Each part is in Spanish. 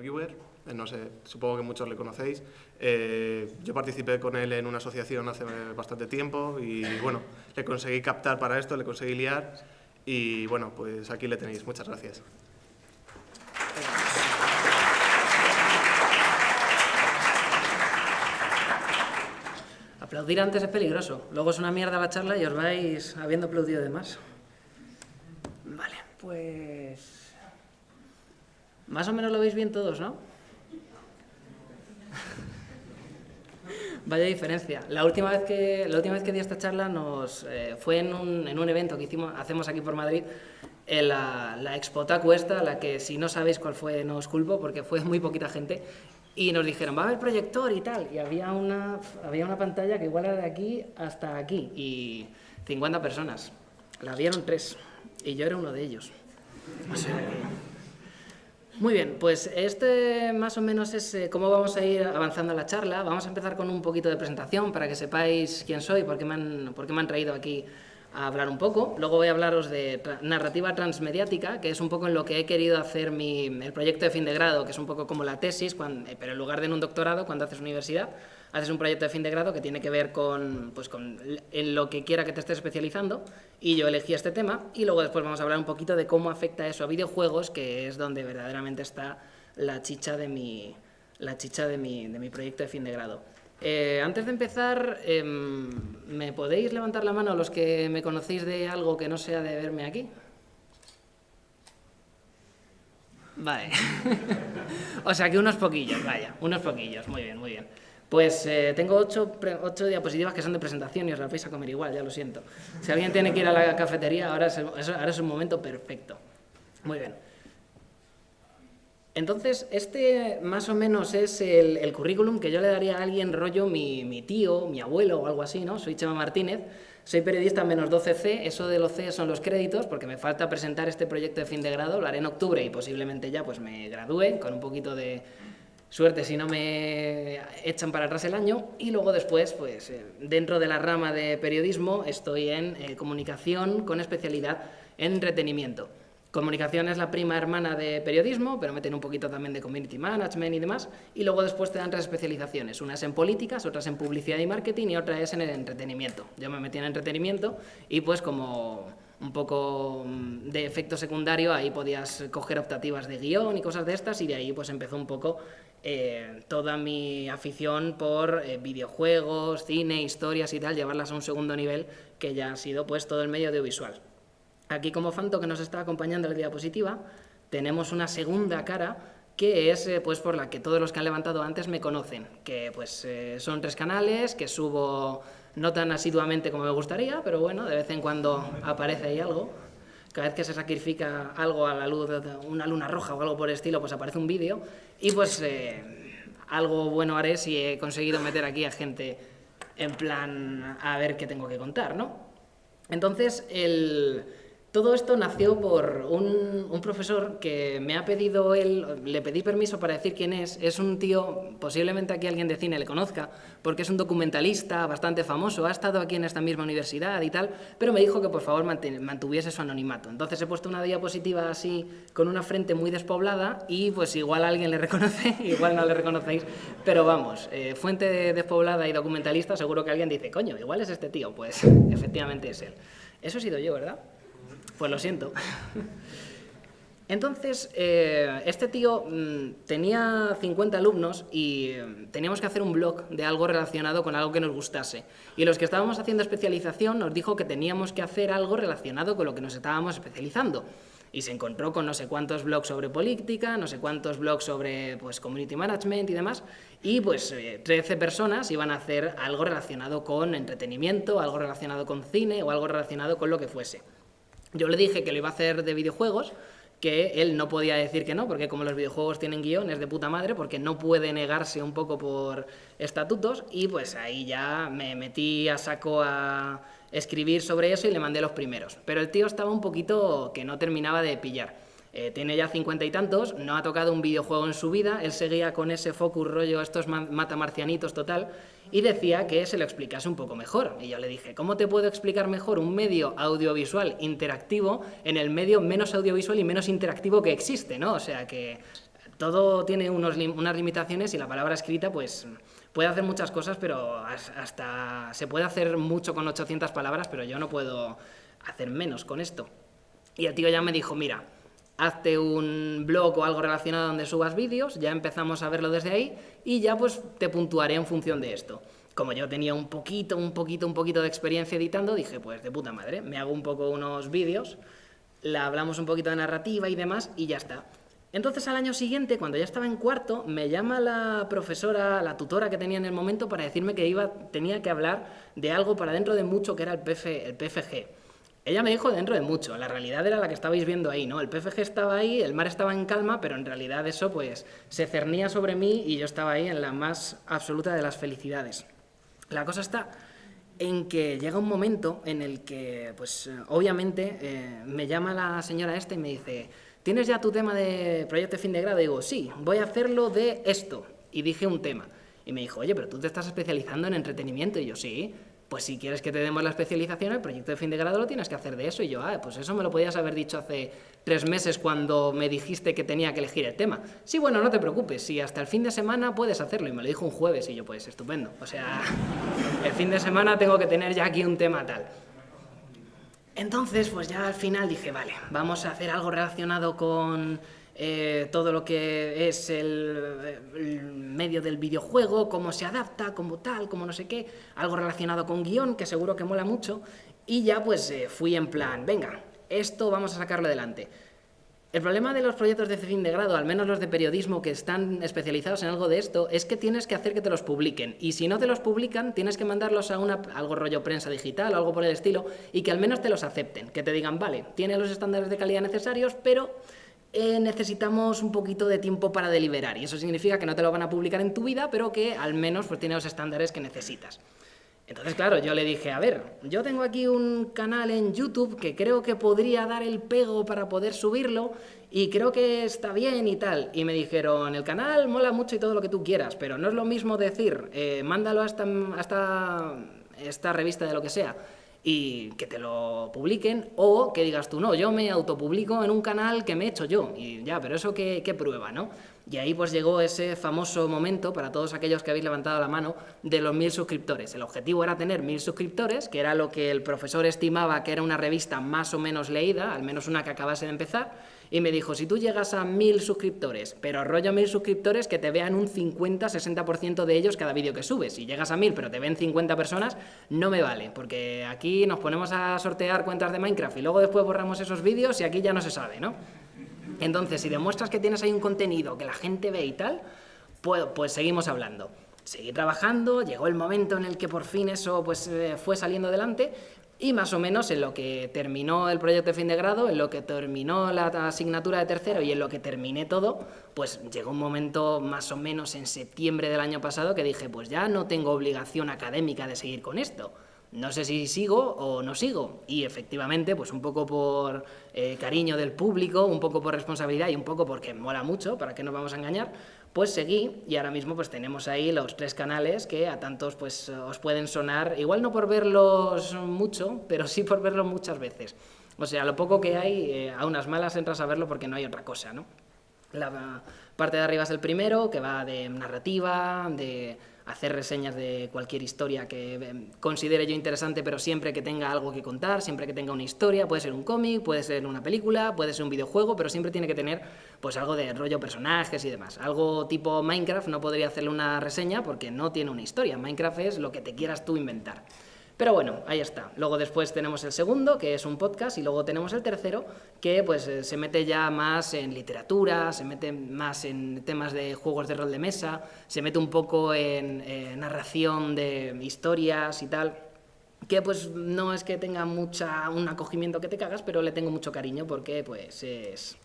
reviewer, eh, no sé, supongo que muchos le conocéis. Eh, yo participé con él en una asociación hace bastante tiempo y bueno, le conseguí captar para esto, le conseguí liar y bueno, pues aquí le tenéis. Muchas gracias. Aplaudir antes es peligroso. Luego es una mierda la charla y os vais habiendo aplaudido de más. Vale, pues... Más o menos lo veis bien todos, ¿no? Vaya diferencia. La última vez que, la última vez que di esta charla nos, eh, fue en un, en un, evento que hicimos, hacemos aquí por Madrid, la, la Expotacu esta, la que si no sabéis cuál fue no os culpo porque fue muy poquita gente, y nos dijeron, va a haber proyector y tal, y había una, había una pantalla que igual era de aquí hasta aquí, y 50 personas. La vieron tres, y yo era uno de ellos. O sea muy bien, pues este más o menos es eh, cómo vamos a ir avanzando la charla. Vamos a empezar con un poquito de presentación para que sepáis quién soy, por qué me han, por me han traído aquí a hablar un poco. Luego voy a hablaros de narrativa transmediática, que es un poco en lo que he querido hacer mi, el proyecto de fin de grado, que es un poco como la tesis, eh, pero en lugar de en un doctorado, cuando haces universidad, haces un proyecto de fin de grado que tiene que ver con, pues, con en lo que quiera que te estés especializando y yo elegí este tema y luego después vamos a hablar un poquito de cómo afecta eso a videojuegos, que es donde verdaderamente está la chicha de mi, la chicha de mi, de mi proyecto de fin de grado. Eh, antes de empezar, em, ¿me podéis levantar la mano los que me conocéis de algo que no sea de verme aquí? Vale. o sea que unos poquillos, vaya, unos poquillos, muy bien, muy bien. Pues eh, tengo ocho, ocho, diapositivas que son de presentación y os las vais a comer igual, ya lo siento. Si alguien tiene que ir a la cafetería, ahora es, ahora es un momento perfecto. Muy bien. Entonces, este más o menos es el, currículum que yo le daría a alguien rollo mi, mi, tío, mi abuelo o algo así, ¿no? Soy Chema Martínez, soy periodista en menos 12C, eso de los C son los créditos, porque me falta presentar este proyecto de fin de grado, lo haré en octubre y posiblemente ya pues me gradúe con un poquito de, Suerte si no me echan para atrás el año y luego después, pues eh, dentro de la rama de periodismo estoy en eh, comunicación con especialidad en entretenimiento. Comunicación es la prima hermana de periodismo, pero meten un poquito también de community management y demás, y luego después te dan tres especializaciones, unas en políticas, otras en publicidad y marketing y otra es en el entretenimiento. Yo me metí en entretenimiento y pues como un poco mm, de efecto secundario, ahí podías coger optativas de guion y cosas de estas, y de ahí pues empezó un poco eh, toda mi afición por eh, videojuegos, cine, historias y tal, llevarlas a un segundo nivel que ya ha sido pues todo el medio audiovisual. Aquí como Fanto que nos está acompañando en la diapositiva, tenemos una segunda cara que es eh, pues por la que todos los que han levantado antes me conocen, que pues son tres canales, que subo no tan asiduamente como me gustaría, pero bueno, de vez en cuando aparece ahí algo, cada vez que se sacrifica algo a la luz una luna roja o algo por el estilo, pues aparece un vídeo y pues eh, algo bueno haré si he conseguido meter aquí a gente en plan a ver qué tengo que contar, ¿no? Entonces, el, todo esto nació por un, profesor que me ha pedido él, le pedí permiso para decir quién es, es un tío, posiblemente aquí alguien de cine le conozca, porque es un documentalista bastante famoso, ha estado aquí en esta misma universidad y tal, pero me dijo que por favor mantuviese su anonimato. Entonces he puesto una diapositiva así, con una frente muy despoblada, y pues igual alguien le reconoce, igual no le reconocéis, pero vamos, eh, fuente despoblada y documentalista, seguro que alguien dice, coño, igual es este tío, pues efectivamente es él. Eso he sido yo, ¿verdad? Pues lo siento. Entonces, eh, este tío mm, tenía 50 alumnos y mm, teníamos que hacer un blog de algo relacionado con algo que nos gustase. Y los que estábamos haciendo especialización nos dijo que teníamos que hacer algo relacionado con lo que nos estábamos especializando. Y se encontró con no sé cuántos blogs sobre política, no sé cuántos blogs sobre pues, community management y demás, y pues 13 eh, personas iban a hacer algo relacionado con entretenimiento, algo relacionado con cine o algo relacionado con lo que fuese. Yo le dije que lo iba a hacer de videojuegos, que él no podía decir que no, porque como los videojuegos tienen guiones de puta madre, porque no puede negarse un poco por estatutos, y pues ahí ya me metí a saco a escribir sobre eso y le mandé los primeros. Pero el tío estaba un poquito que no terminaba de pillar. Eh, tiene ya cincuenta y tantos, no ha tocado un videojuego en su vida, él seguía con ese focus rollo, estos matamarcianitos total, y decía que se lo explicase un poco mejor. Y yo le dije, ¿cómo te puedo explicar mejor un medio audiovisual interactivo en el medio menos audiovisual y menos interactivo que existe? ¿no? O sea que todo tiene unos, unas limitaciones y la palabra escrita pues puede hacer muchas cosas, pero hasta se puede hacer mucho con 800 palabras, pero yo no puedo hacer menos con esto. Y el tío ya me dijo, mira, hazte un blog o algo relacionado donde subas vídeos, ya empezamos a verlo desde ahí y ya pues te puntuaré en función de esto. Como yo tenía un poquito, un poquito, un poquito de experiencia editando, dije, pues de puta madre, me hago un poco unos vídeos, la hablamos un poquito de narrativa y demás y ya está. Entonces al año siguiente, cuando ya estaba en cuarto, me llama la profesora, la tutora que tenía en el momento para decirme que iba, tenía que hablar de algo para dentro de mucho que era el, el PFG. Ella me dijo dentro de mucho, la realidad era la que estabais viendo ahí, ¿no? El PFG estaba ahí, el mar estaba en calma, pero en realidad eso pues se cernía sobre mí y yo estaba ahí en la más absoluta de las felicidades. La cosa está en que llega un momento en el que, pues obviamente, eh, me llama la señora esta y me dice ¿tienes ya tu tema de proyecto de fin de grado? Y digo, sí, voy a hacerlo de esto. Y dije un tema. Y me dijo, oye, pero tú te estás especializando en entretenimiento. Y yo, sí, pues si quieres que te demos la especialización, el proyecto de fin de grado lo tienes que hacer de eso. Y yo, ah, pues eso me lo podías haber dicho hace tres meses cuando me dijiste que tenía que elegir el tema. Sí, bueno, no te preocupes, si hasta el fin de semana puedes hacerlo. Y me lo dijo un jueves y yo, pues estupendo. O sea, el fin de semana tengo que tener ya aquí un tema tal. Entonces, pues ya al final dije, vale, vamos a hacer algo relacionado con eh, todo lo que es el, medio del videojuego, cómo se adapta, como tal, como no sé qué, algo relacionado con guion, que seguro que mola mucho, y ya pues eh, fui en plan, venga, esto vamos a sacarlo adelante. El problema de los proyectos de fin de grado, al menos los de periodismo que están especializados en algo de esto, es que tienes que hacer que te los publiquen. Y si no te los publican, tienes que mandarlos a algo rollo prensa digital o algo por el estilo, y que al menos te los acepten. Que te digan, vale, tiene los estándares de calidad necesarios, pero eh, necesitamos un poquito de tiempo para deliberar. Y eso significa que no te lo van a publicar en tu vida, pero que al menos pues, tiene los estándares que necesitas. Entonces, claro, yo le dije, a ver, yo tengo aquí un canal en YouTube que creo que podría dar el pego para poder subirlo y creo que está bien y tal. Y me dijeron, el canal mola mucho y todo lo que tú quieras, pero no es lo mismo decir, eh, mándalo hasta, hasta esta revista de lo que sea y que te lo publiquen, o que digas tú, no, yo me autopublico en un canal que me he hecho yo, y ya, pero eso qué, qué prueba, ¿no? Y ahí pues llegó ese famoso momento, para todos aquellos que habéis levantado la mano, de los mil suscriptores. El objetivo era tener mil suscriptores, que era lo que el profesor estimaba que era una revista más o menos leída, al menos una que acabase de empezar, y me dijo, si tú llegas a mil suscriptores, pero rollo mil suscriptores que te vean un 50-60% de ellos cada vídeo que subes. Si llegas a mil pero te ven 50 personas, no me vale, porque aquí nos ponemos a sortear cuentas de Minecraft y luego después borramos esos vídeos y aquí ya no se sabe, ¿no? Entonces, si demuestras que tienes ahí un contenido que la gente ve y tal, pues, pues seguimos hablando. Seguí trabajando, llegó el momento en el que por fin eso pues, eh, fue saliendo adelante y más o menos en lo que terminó el proyecto de fin de grado, en lo que terminó la asignatura de tercero y en lo que terminé todo, pues llegó un momento más o menos en septiembre del año pasado que dije, pues ya no tengo obligación académica de seguir con esto no sé si sigo o no sigo. Y efectivamente, pues un poco por eh, cariño del público, un poco por responsabilidad y un poco porque mola mucho, para que nos vamos a engañar, pues seguí y ahora mismo pues tenemos ahí los tres canales que a tantos pues os pueden sonar, igual no por verlos mucho, pero sí por verlos muchas veces. O sea, lo poco que hay, eh, a unas malas entras a verlo porque no hay otra cosa, ¿no? La parte de arriba es el primero, que va de narrativa, de hacer reseñas de cualquier historia que eh, considere yo interesante, pero siempre que tenga algo que contar, siempre que tenga una historia, puede ser un cómic, puede ser una película, puede ser un videojuego, pero siempre tiene que tener pues algo de rollo personajes y demás. Algo tipo Minecraft no podría hacerle una reseña porque no tiene una historia. Minecraft es lo que te quieras tú inventar. Pero bueno, ahí está. Luego después tenemos el segundo, que es un podcast, y luego tenemos el tercero, que pues eh, se mete ya más en literatura, se mete más en temas de juegos de rol de mesa, se mete un poco en eh, narración de historias y tal que pues no es que tenga mucha un acogimiento que te cagas, pero le tengo mucho cariño porque pues es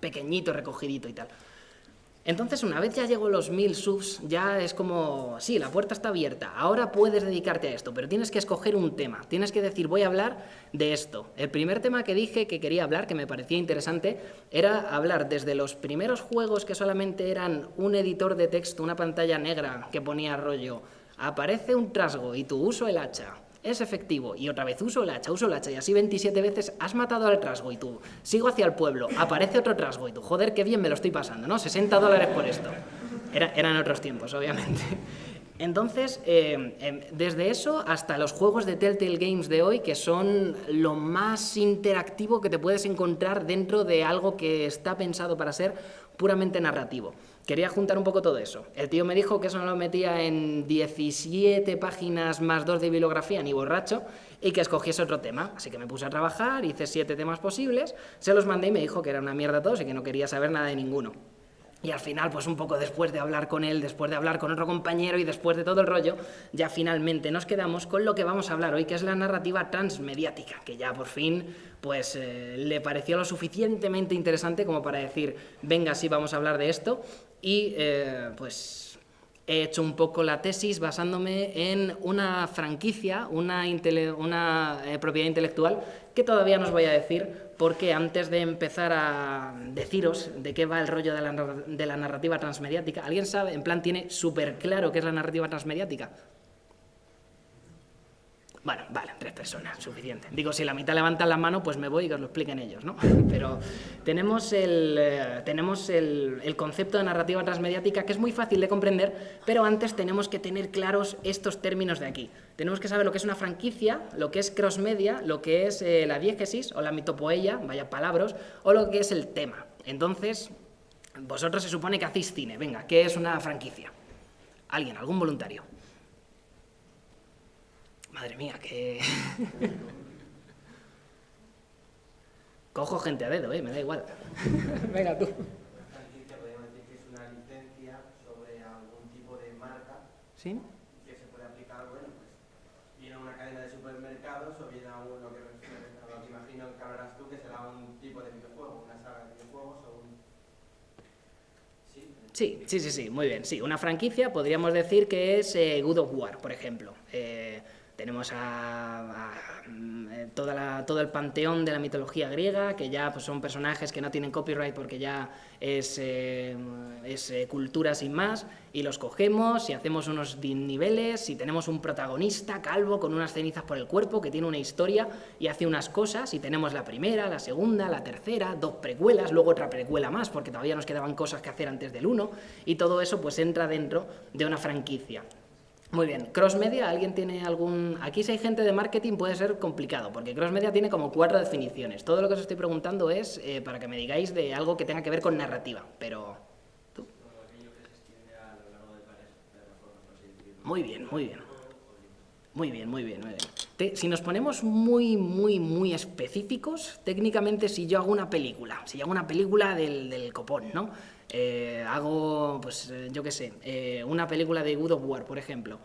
pequeñito, recogidito y tal. Entonces, una vez ya llegó los mil subs, ya es como, sí, la puerta está abierta, ahora puedes dedicarte a esto, pero tienes que escoger un tema, tienes que decir, voy a hablar de esto. El primer tema que dije que quería hablar, que me parecía interesante, era hablar desde los primeros juegos que solamente eran un editor de texto, una pantalla negra que ponía rollo, aparece un trasgo y tú uso el hacha, es efectivo, y otra vez uso el hacha, uso el hacha, y así 27 veces has matado al trasgo y tú, sigo hacia el pueblo, aparece otro trasgo y tú, joder, qué bien me lo estoy pasando, ¿no? 60 dólares por esto. eran otros tiempos, obviamente. Entonces, eh, em, desde eso hasta los juegos de Telltale Games de hoy, que son lo más interactivo que te puedes encontrar dentro de algo que está pensado para ser puramente narrativo. Quería juntar un poco todo eso. El tío me dijo que eso no lo metía en 17 páginas más dos de bibliografía, ni borracho, y que escogiese otro tema. Así que me puse a trabajar, hice siete temas posibles, se los mandé y me dijo que era una mierda todos y que no quería saber nada de ninguno. Y al final, pues un poco después de hablar con él, después de hablar con otro compañero y después de todo el rollo, ya finalmente nos quedamos con lo que vamos a hablar hoy, que es la narrativa transmediática, que ya por fin pues eh, le pareció lo suficientemente interesante como para decir, venga, sí, vamos a hablar de esto, y eh, pues he hecho un poco la tesis basándome en una franquicia, una, eh, propiedad intelectual, que todavía no os voy a decir, porque antes de empezar a deciros de qué va el rollo de la, de la narrativa transmediática, ¿alguien sabe? En plan, tiene súper claro qué es la narrativa transmediática. Bueno, vale, tres personas, suficiente. Digo, si la mitad levantan la mano, pues me voy y que os lo expliquen ellos, ¿no? Pero tenemos, el, eh, tenemos el, el, concepto de narrativa transmediática que es muy fácil de comprender, pero antes tenemos que tener claros estos términos de aquí. Tenemos que saber lo que es una franquicia, lo que es crossmedia, lo que es eh, la diégesis o la mitopoeia, vaya palabras, o lo que es el tema. Entonces, vosotros se supone que hacéis cine. Venga, ¿qué es una franquicia? ¿Alguien, algún voluntario? Madre mía, que... Cojo gente a dedo, ¿eh? Me da igual. Venga, tú. Una franquicia podríamos decir que es una licencia sobre algún tipo de marca. ¿Sí? Que se puede aplicar, bueno, pues, bien a una cadena de supermercados o bien a un, lo que, lo que imagino que hablarás tú, que será un tipo de videojuego, una saga de videojuegos o un... ¿Sí? Sí, sí, sí, sí, muy bien. Sí, una franquicia podríamos decir que es eh, Good of War, por ejemplo. Eh, tenemos a, mm, eh, toda todo el panteón de la mitología griega, que ya pues, son personajes que no tienen copyright porque ya es, eh, eh, cultura sin más, y los cogemos y hacemos unos niveles y tenemos un protagonista calvo con unas cenizas por el cuerpo que tiene una historia y hace unas cosas y tenemos la primera, la segunda, la tercera, dos precuelas, luego otra precuela más porque todavía nos quedaban cosas que hacer antes del uno y todo eso pues entra dentro de una franquicia. Muy bien, cross media, ¿alguien tiene algún...? Aquí si hay gente de marketing puede ser complicado, porque cross media tiene como cuatro definiciones. Todo lo que os estoy preguntando es eh, para que me digáis de algo que tenga que ver con narrativa, pero... ¿Tú? Muy bien, muy bien. Muy bien, muy bien, muy bien. si nos ponemos muy, muy, muy específicos, técnicamente si yo hago una película, si yo hago una película del, del copón, ¿no? Eh, hago, pues eh, yo qué sé, eh, una película de Good of War, por ejemplo.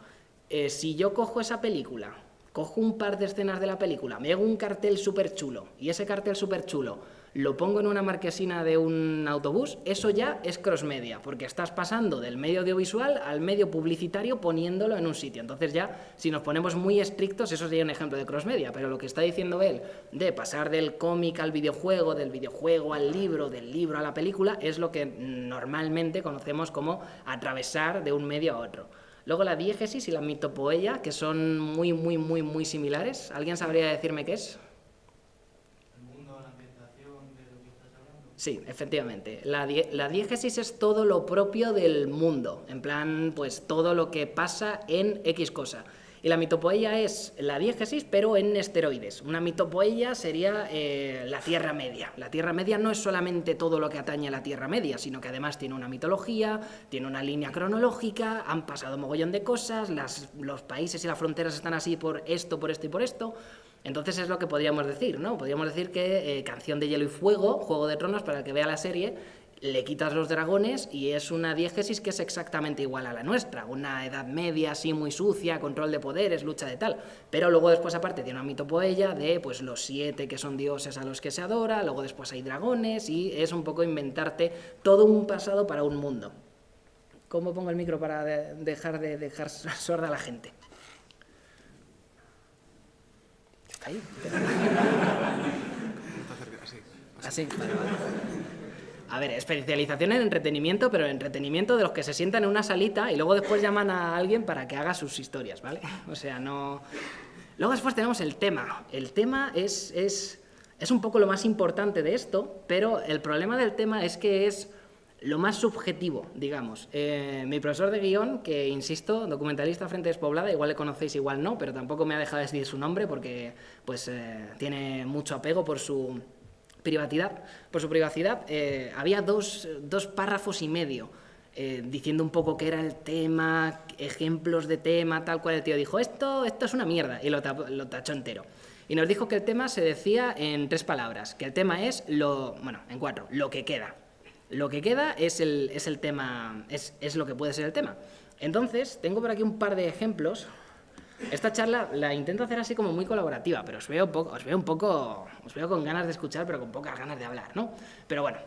si yo cojo esa película, cojo un par de escenas de la película, me hago un cartel súper chulo, y ese cartel súper chulo lo pongo en una marquesina de un autobús, eso ya es cross-media, porque estás pasando del medio audiovisual al medio publicitario poniéndolo en un sitio. Entonces ya, si nos ponemos muy estrictos, eso sería un ejemplo de cross-media, pero lo que está diciendo él de pasar del cómic al videojuego, del videojuego al libro, del libro a la película, es lo que normalmente conocemos como atravesar de un medio a otro. Luego la diégesis y la mitopoeia, que son muy, muy, muy, muy similares. ¿Alguien sabría decirme qué es? Sí, efectivamente. La, la, diégesis es todo lo propio del mundo, en plan, pues todo lo que pasa en X cosa. Y la mitopoeia es la diégesis, pero en esteroides. Una mitopoeia sería eh, la Tierra Media. La Tierra Media no es solamente todo lo que atañe a la Tierra Media, sino que además tiene una mitología, tiene una línea cronológica, han pasado mogollón de cosas, los países y las fronteras están así por esto, por esto y por esto. Entonces es lo que podríamos decir, ¿no? Podríamos decir que eh, Canción de Hielo y Fuego, Juego de Tronos, para el que vea la serie, le quitas los dragones y es una diégesis que es exactamente igual a la nuestra, una edad media así muy sucia, control de poderes, lucha de tal, pero luego después aparte tiene una mitopoeia de pues los siete que son dioses a los que se adora, luego después hay dragones y es un poco inventarte todo un pasado para un mundo. ¿Cómo pongo el micro para dejar de dejar sorda a la gente? Ahí. Así. A ver, especialización en entretenimiento, pero entretenimiento de los que se sientan en una salita y luego después llaman a alguien para que haga sus historias, ¿vale? O sea, no... Luego después tenemos el tema. El tema es, es, es un poco lo más importante de esto, pero el problema del tema es que es lo más subjetivo, digamos. Eh, mi profesor de guion, que insisto, documentalista Frente Despoblada, igual le conocéis, igual no, pero tampoco me ha dejado decir su nombre porque pues, eh, tiene mucho apego por su privacidad. Por su privacidad eh, había dos, dos, párrafos y medio diciendo un poco qué era el tema, ejemplos de tema, tal cual el tío dijo, esto, esto es una mierda, y lo, lo tachó entero. Y nos dijo que el tema se decía en tres palabras, que el tema es lo, bueno, en cuatro, lo que queda. Lo que queda es el, es el tema, es, es, lo que puede ser el tema. Entonces, tengo por aquí un par de ejemplos. Esta charla la intento hacer así como muy colaborativa, pero os veo, poco, os veo un poco, os veo con ganas de escuchar, pero con pocas ganas de hablar, ¿no? Pero bueno,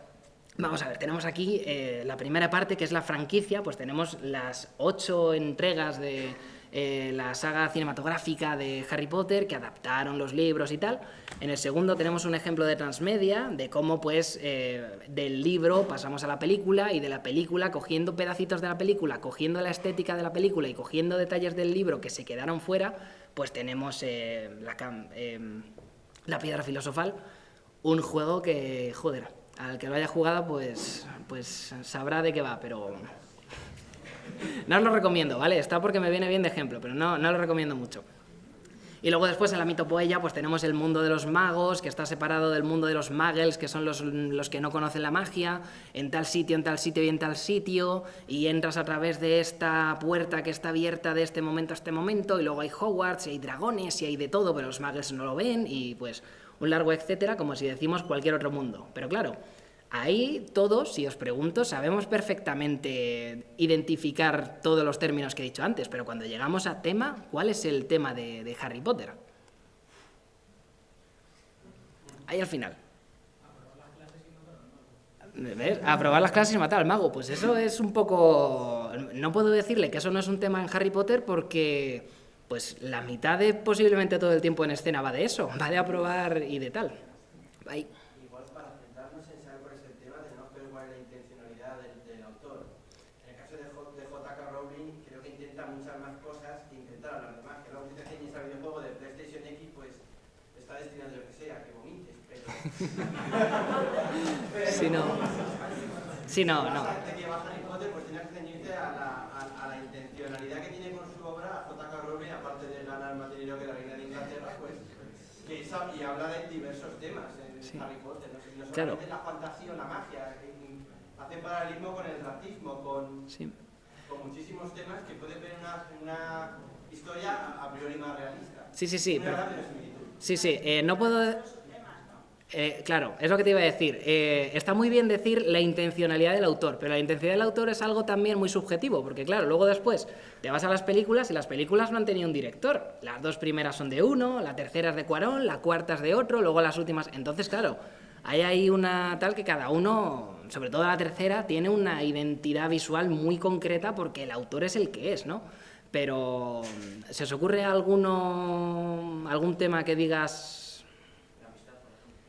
Vamos a ver, tenemos aquí eh, la primera parte, que es la franquicia, pues tenemos las ocho entregas de, eh, la saga cinematográfica de Harry Potter, que adaptaron los libros y tal. En el segundo tenemos un ejemplo de transmedia, de cómo pues eh, del libro pasamos a la película y de la película, cogiendo pedacitos de la película, cogiendo la estética de la película y cogiendo detalles del libro que se quedaron fuera, pues tenemos eh, la, la piedra filosofal, un juego que, joder, al que lo haya jugado pues, pues sabrá de qué va, pero no lo recomiendo, ¿vale? Está porque me viene bien de ejemplo, pero no, no lo recomiendo mucho. Y luego después en la mitopoella pues tenemos el mundo de los magos, que está separado del mundo de los muggles, que son los, los, que no conocen la magia, en tal sitio, en tal sitio y en tal sitio, y entras a través de esta puerta que está abierta de este momento a este momento, y luego hay Hogwarts, y hay dragones, y hay de todo, pero los muggles no lo ven, y pues un largo etcétera, como si decimos cualquier otro mundo. Pero claro, Ahí todos, si os pregunto, sabemos perfectamente identificar todos los términos que he dicho antes, pero cuando llegamos a tema, ¿cuál es el tema de, Harry Potter? Ahí al final. ¿Ves? Aprobar las clases y matar al mago. Pues eso es un poco... No puedo decirle que eso no es un tema en Harry Potter porque pues la mitad de posiblemente todo el tiempo en escena va de eso, va de aprobar y de tal. Ahí. Si no. Si no, no. a la, intencionalidad que tiene con su obra J.K. Rowling, aparte de ganar más dinero que la reina de Inglaterra, pues, que y habla de diversos temas en sí. Harry Potter, no, no solamente claro. la fantasía o la magia, hace paralelismo con el racismo, con, sí. con muchísimos temas que pueden ver una, una historia a priori más realista. Sí, sí, sí. Pero, sí, sí, eh, no puedo eh, claro, es lo que te iba a decir. Eh, está muy bien decir la intencionalidad del autor, pero la intencionalidad del autor es algo también muy subjetivo, porque claro, luego después te vas a las películas y las películas no han tenido un director. Las dos primeras son de uno, la tercera es de Cuarón, la cuarta es de otro, luego las últimas... Entonces, claro, hay ahí una tal que cada uno, sobre todo la tercera, tiene una identidad visual muy concreta porque el autor es el que es, ¿no? Pero, ¿se os ocurre alguno, algún tema que digas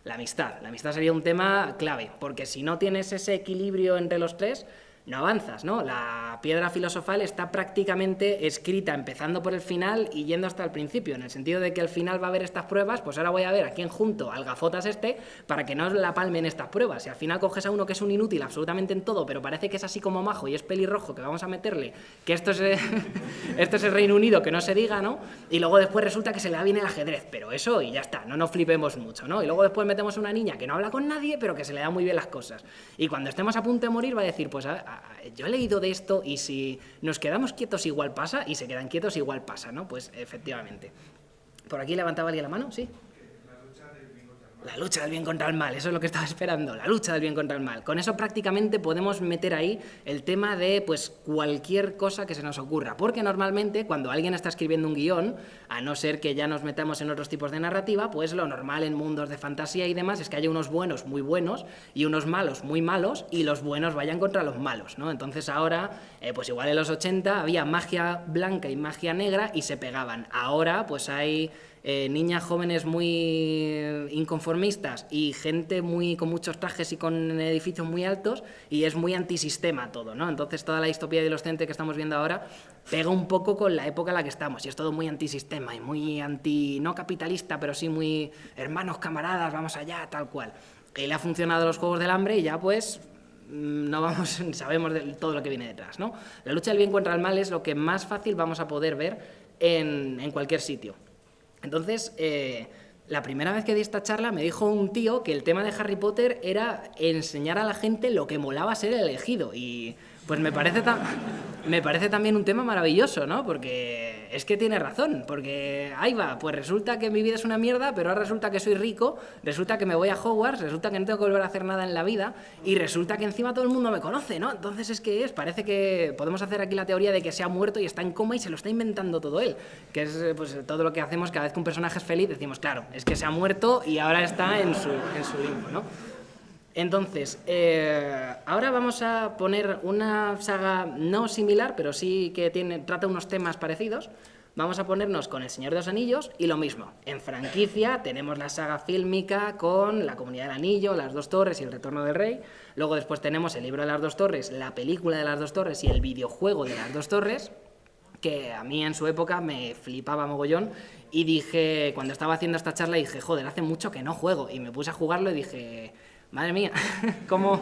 la amistad. La amistad sería un tema clave, porque si no tienes ese equilibrio entre los tres, no avanzas, ¿no? La piedra filosofal está prácticamente escrita empezando por el final y yendo hasta el principio, en el sentido de que al final va a haber estas pruebas, pues ahora voy a ver a quién junto al gafotas este para que no la palmen estas pruebas. Si al final coges a uno que es un inútil absolutamente en todo, pero parece que es así como majo y es pelirrojo, que vamos a meterle, que esto es, esto es el Reino Unido, que no se diga, ¿no? Y luego después resulta que se le da bien el ajedrez, pero eso y ya está, no nos flipemos mucho, ¿no? Y luego después metemos una niña que no habla con nadie, pero que se le da muy bien las cosas. Y cuando estemos a punto de morir va a decir, pues a, yo he leído de esto y si nos quedamos quietos igual pasa y se quedan quietos igual pasa, ¿no? Pues efectivamente. ¿Por aquí levantaba alguien la mano? Sí. La lucha del bien contra el mal, eso es lo que estaba esperando, la lucha del bien contra el mal. Con eso prácticamente podemos meter ahí el tema de pues cualquier cosa que se nos ocurra, porque normalmente cuando alguien está escribiendo un guion, a no ser que ya nos metamos en otros tipos de narrativa, pues lo normal en mundos de fantasía y demás es que haya unos buenos muy buenos y unos malos muy malos y los buenos vayan contra los malos, ¿no? Entonces ahora, eh, pues igual en los 80 había magia blanca y magia negra y se pegaban. Ahora pues hay eh, niñas jóvenes muy inconformistas y gente muy con muchos trajes y con edificios muy altos y es muy antisistema todo, ¿no? Entonces toda la distopía adolescente que estamos viendo ahora pega un poco con la época en la que estamos y es todo muy antisistema y muy anti, no capitalista, pero sí muy hermanos, camaradas, vamos allá, tal cual. Y le ha funcionado los Juegos del Hambre y ya pues mm, no vamos, sabemos de todo lo que viene detrás, ¿no? La lucha del bien contra el mal es lo que más fácil vamos a poder ver en, en cualquier sitio. Entonces, eh, la primera vez que di esta charla me dijo un tío que el tema de Harry Potter era enseñar a la gente lo que molaba ser elegido y pues me parece, me parece también un tema maravilloso, ¿no? Porque es que tiene razón, porque ahí va, pues resulta que mi vida es una mierda, pero ahora resulta que soy rico, resulta que me voy a Hogwarts, resulta que no tengo que volver a hacer nada en la vida y resulta que encima todo el mundo me conoce, ¿no? Entonces es que es, parece que podemos hacer aquí la teoría de que se ha muerto y está en coma y se lo está inventando todo él, que es pues todo lo que hacemos cada vez que un personaje es feliz, decimos, claro, es que se ha muerto y ahora está en su, en su limbo, ¿no? Entonces, eh, ahora vamos a poner una saga no similar, pero sí que tiene, trata unos temas parecidos. Vamos a ponernos con El Señor de los Anillos y lo mismo. En franquicia tenemos la saga fílmica con La Comunidad del Anillo, Las Dos Torres y El Retorno del Rey. Luego después tenemos el libro de las Dos Torres, la película de las Dos Torres y el videojuego de las Dos Torres, que a mí en su época me flipaba mogollón. Y dije, cuando estaba haciendo esta charla, dije, joder, hace mucho que no juego. Y me puse a jugarlo y dije Madre mía, ¿cómo,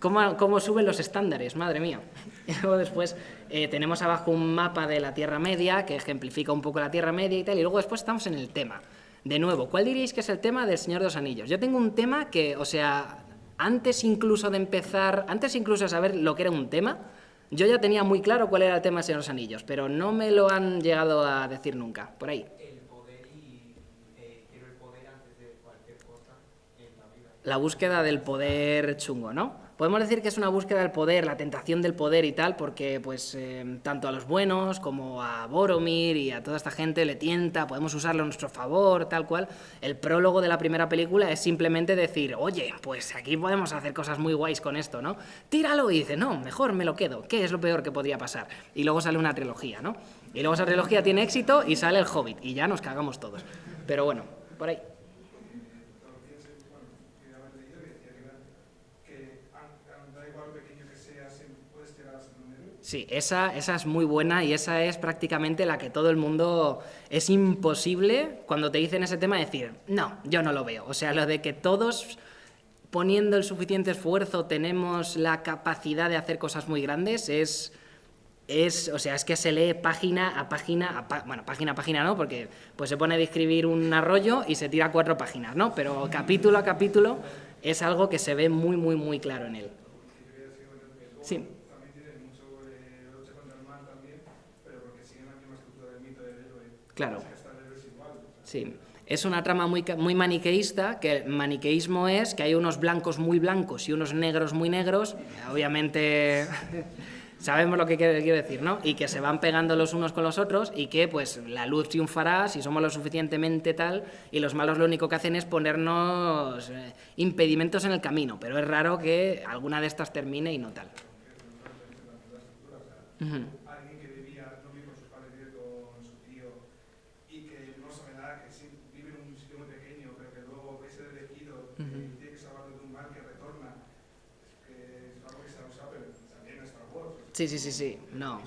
cómo, suben los estándares? Madre mía. Y luego después eh, tenemos abajo un mapa de la Tierra Media que ejemplifica un poco la Tierra Media y tal. Y luego después estamos en el tema. De nuevo, ¿cuál diríais que es el tema del Señor de los Anillos? Yo tengo un tema que, o sea, antes incluso de empezar, antes incluso de saber lo que era un tema, yo ya tenía muy claro cuál era el tema del Señor de los Anillos, pero no me lo han llegado a decir nunca. Por ahí. La búsqueda del poder chungo, ¿no? Podemos decir que es una búsqueda del poder, la tentación del poder y tal, porque pues eh, tanto a los buenos como a Boromir y a toda esta gente le tienta, podemos usarlo a nuestro favor, tal cual. El prólogo de la primera película es simplemente decir, oye, pues aquí podemos hacer cosas muy guays con esto, ¿no? Tíralo y dice, no, mejor me lo quedo, ¿qué es lo peor que podría pasar? Y luego sale una trilogía, ¿no? Y luego esa trilogía tiene éxito y sale el Hobbit y ya nos cagamos todos. Pero bueno, por ahí. Sí, esa, esa es muy buena y esa es prácticamente la que todo el mundo... Es imposible cuando te dicen ese tema decir, no, yo no lo veo. O sea, lo de que todos poniendo el suficiente esfuerzo tenemos la capacidad de hacer cosas muy grandes es... Es, o sea, es que se lee página a página, bueno, página a página no, porque pues se pone a escribir un arroyo y se tira cuatro páginas, ¿no? Pero capítulo a capítulo es algo que se ve muy, muy, muy claro en él. Sí. Claro. Sí. Es una trama muy, muy maniqueísta, que el maniqueísmo es que hay unos blancos muy blancos y unos negros muy negros, obviamente sabemos lo que quiero decir, ¿no? Y que se van pegando los unos con los otros y que pues la luz triunfará si somos lo suficientemente tal y los malos lo único que hacen es ponernos eh, impedimentos en el camino, pero es raro que alguna de estas termine y no tal. Sí, sí, sí, sí, no.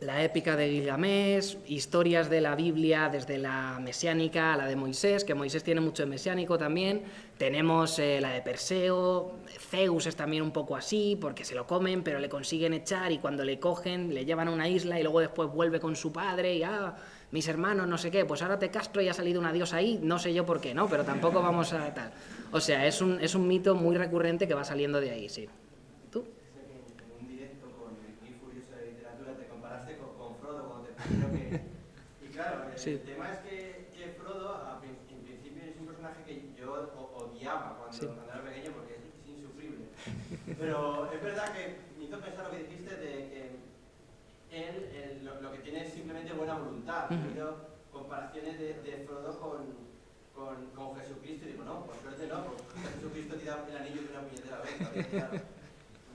La épica de Gilgamesh, historias de la Biblia desde la mesiánica a la de Moisés, que Moisés tiene mucho de mesiánico también. Tenemos eh, la de Perseo, Zeus es también un poco así, porque se lo comen, pero le consiguen echar y cuando le cogen le llevan a una isla y luego después vuelve con su padre y ah, mis hermanos, no sé qué, pues ahora te castro y ha salido una diosa ahí, no sé yo por qué, ¿no? Pero tampoco vamos a tal. O sea, es un, es un mito muy recurrente que va saliendo de ahí, sí. ¿Tú? En un directo con el Furioso de Literatura te comparaste con, con Frodo cuando te que... Y claro, el, tema es que, que Frodo, en principio, es un personaje que yo odiaba cuando, cuando era pequeño porque es, insufrible. Pero es verdad que me hizo pensar lo que dijiste de que él, lo, lo, que simplemente buena voluntad. Comparaciones de, de Frodo con con, con, Jesucristo y digo, no, por suerte no, porque Jesucristo te da el anillo de una puñetera vez.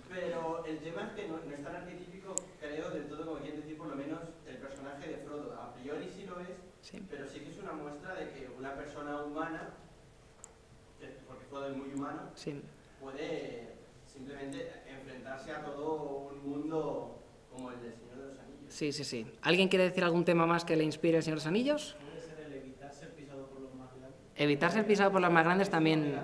Pero el tema es que no, no es tan arquetípico, creo, del todo como quieren decir, por lo menos, el personaje de Frodo. A priori sí lo es, Sí. pero sí que es una muestra de que una persona humana, que- porque Frodo es muy humano, Sí. puede simplemente enfrentarse a todo un mundo como el del Señor de los. Sí, sí, sí. ¿Alguien quiere decir algún tema más que le inspire el Señor de? Puede ser el evitar ser pisado por los más grandes. Evitar ser pisado por los más grandes también...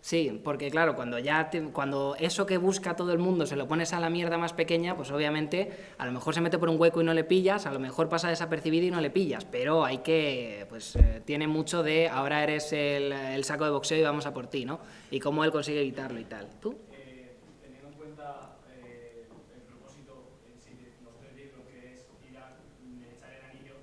Sí, porque claro, cuando ya cuando eso que busca todo el mundo se lo pones a la mierda más pequeña, pues obviamente a lo mejor se mete por un hueco y no le pillas, a lo mejor pasa desapercibido y no le pillas, pero hay que, pues eh, tiene mucho de ahora eres el, el saco de boxeo y vamos a por ti, ¿no? Y cómo él consigue evitarlo y tal. ¿Tú? Eh, teniendo en cuenta eh, el propósito en sí de los tres libros, que es ir a mm, echar el anillo,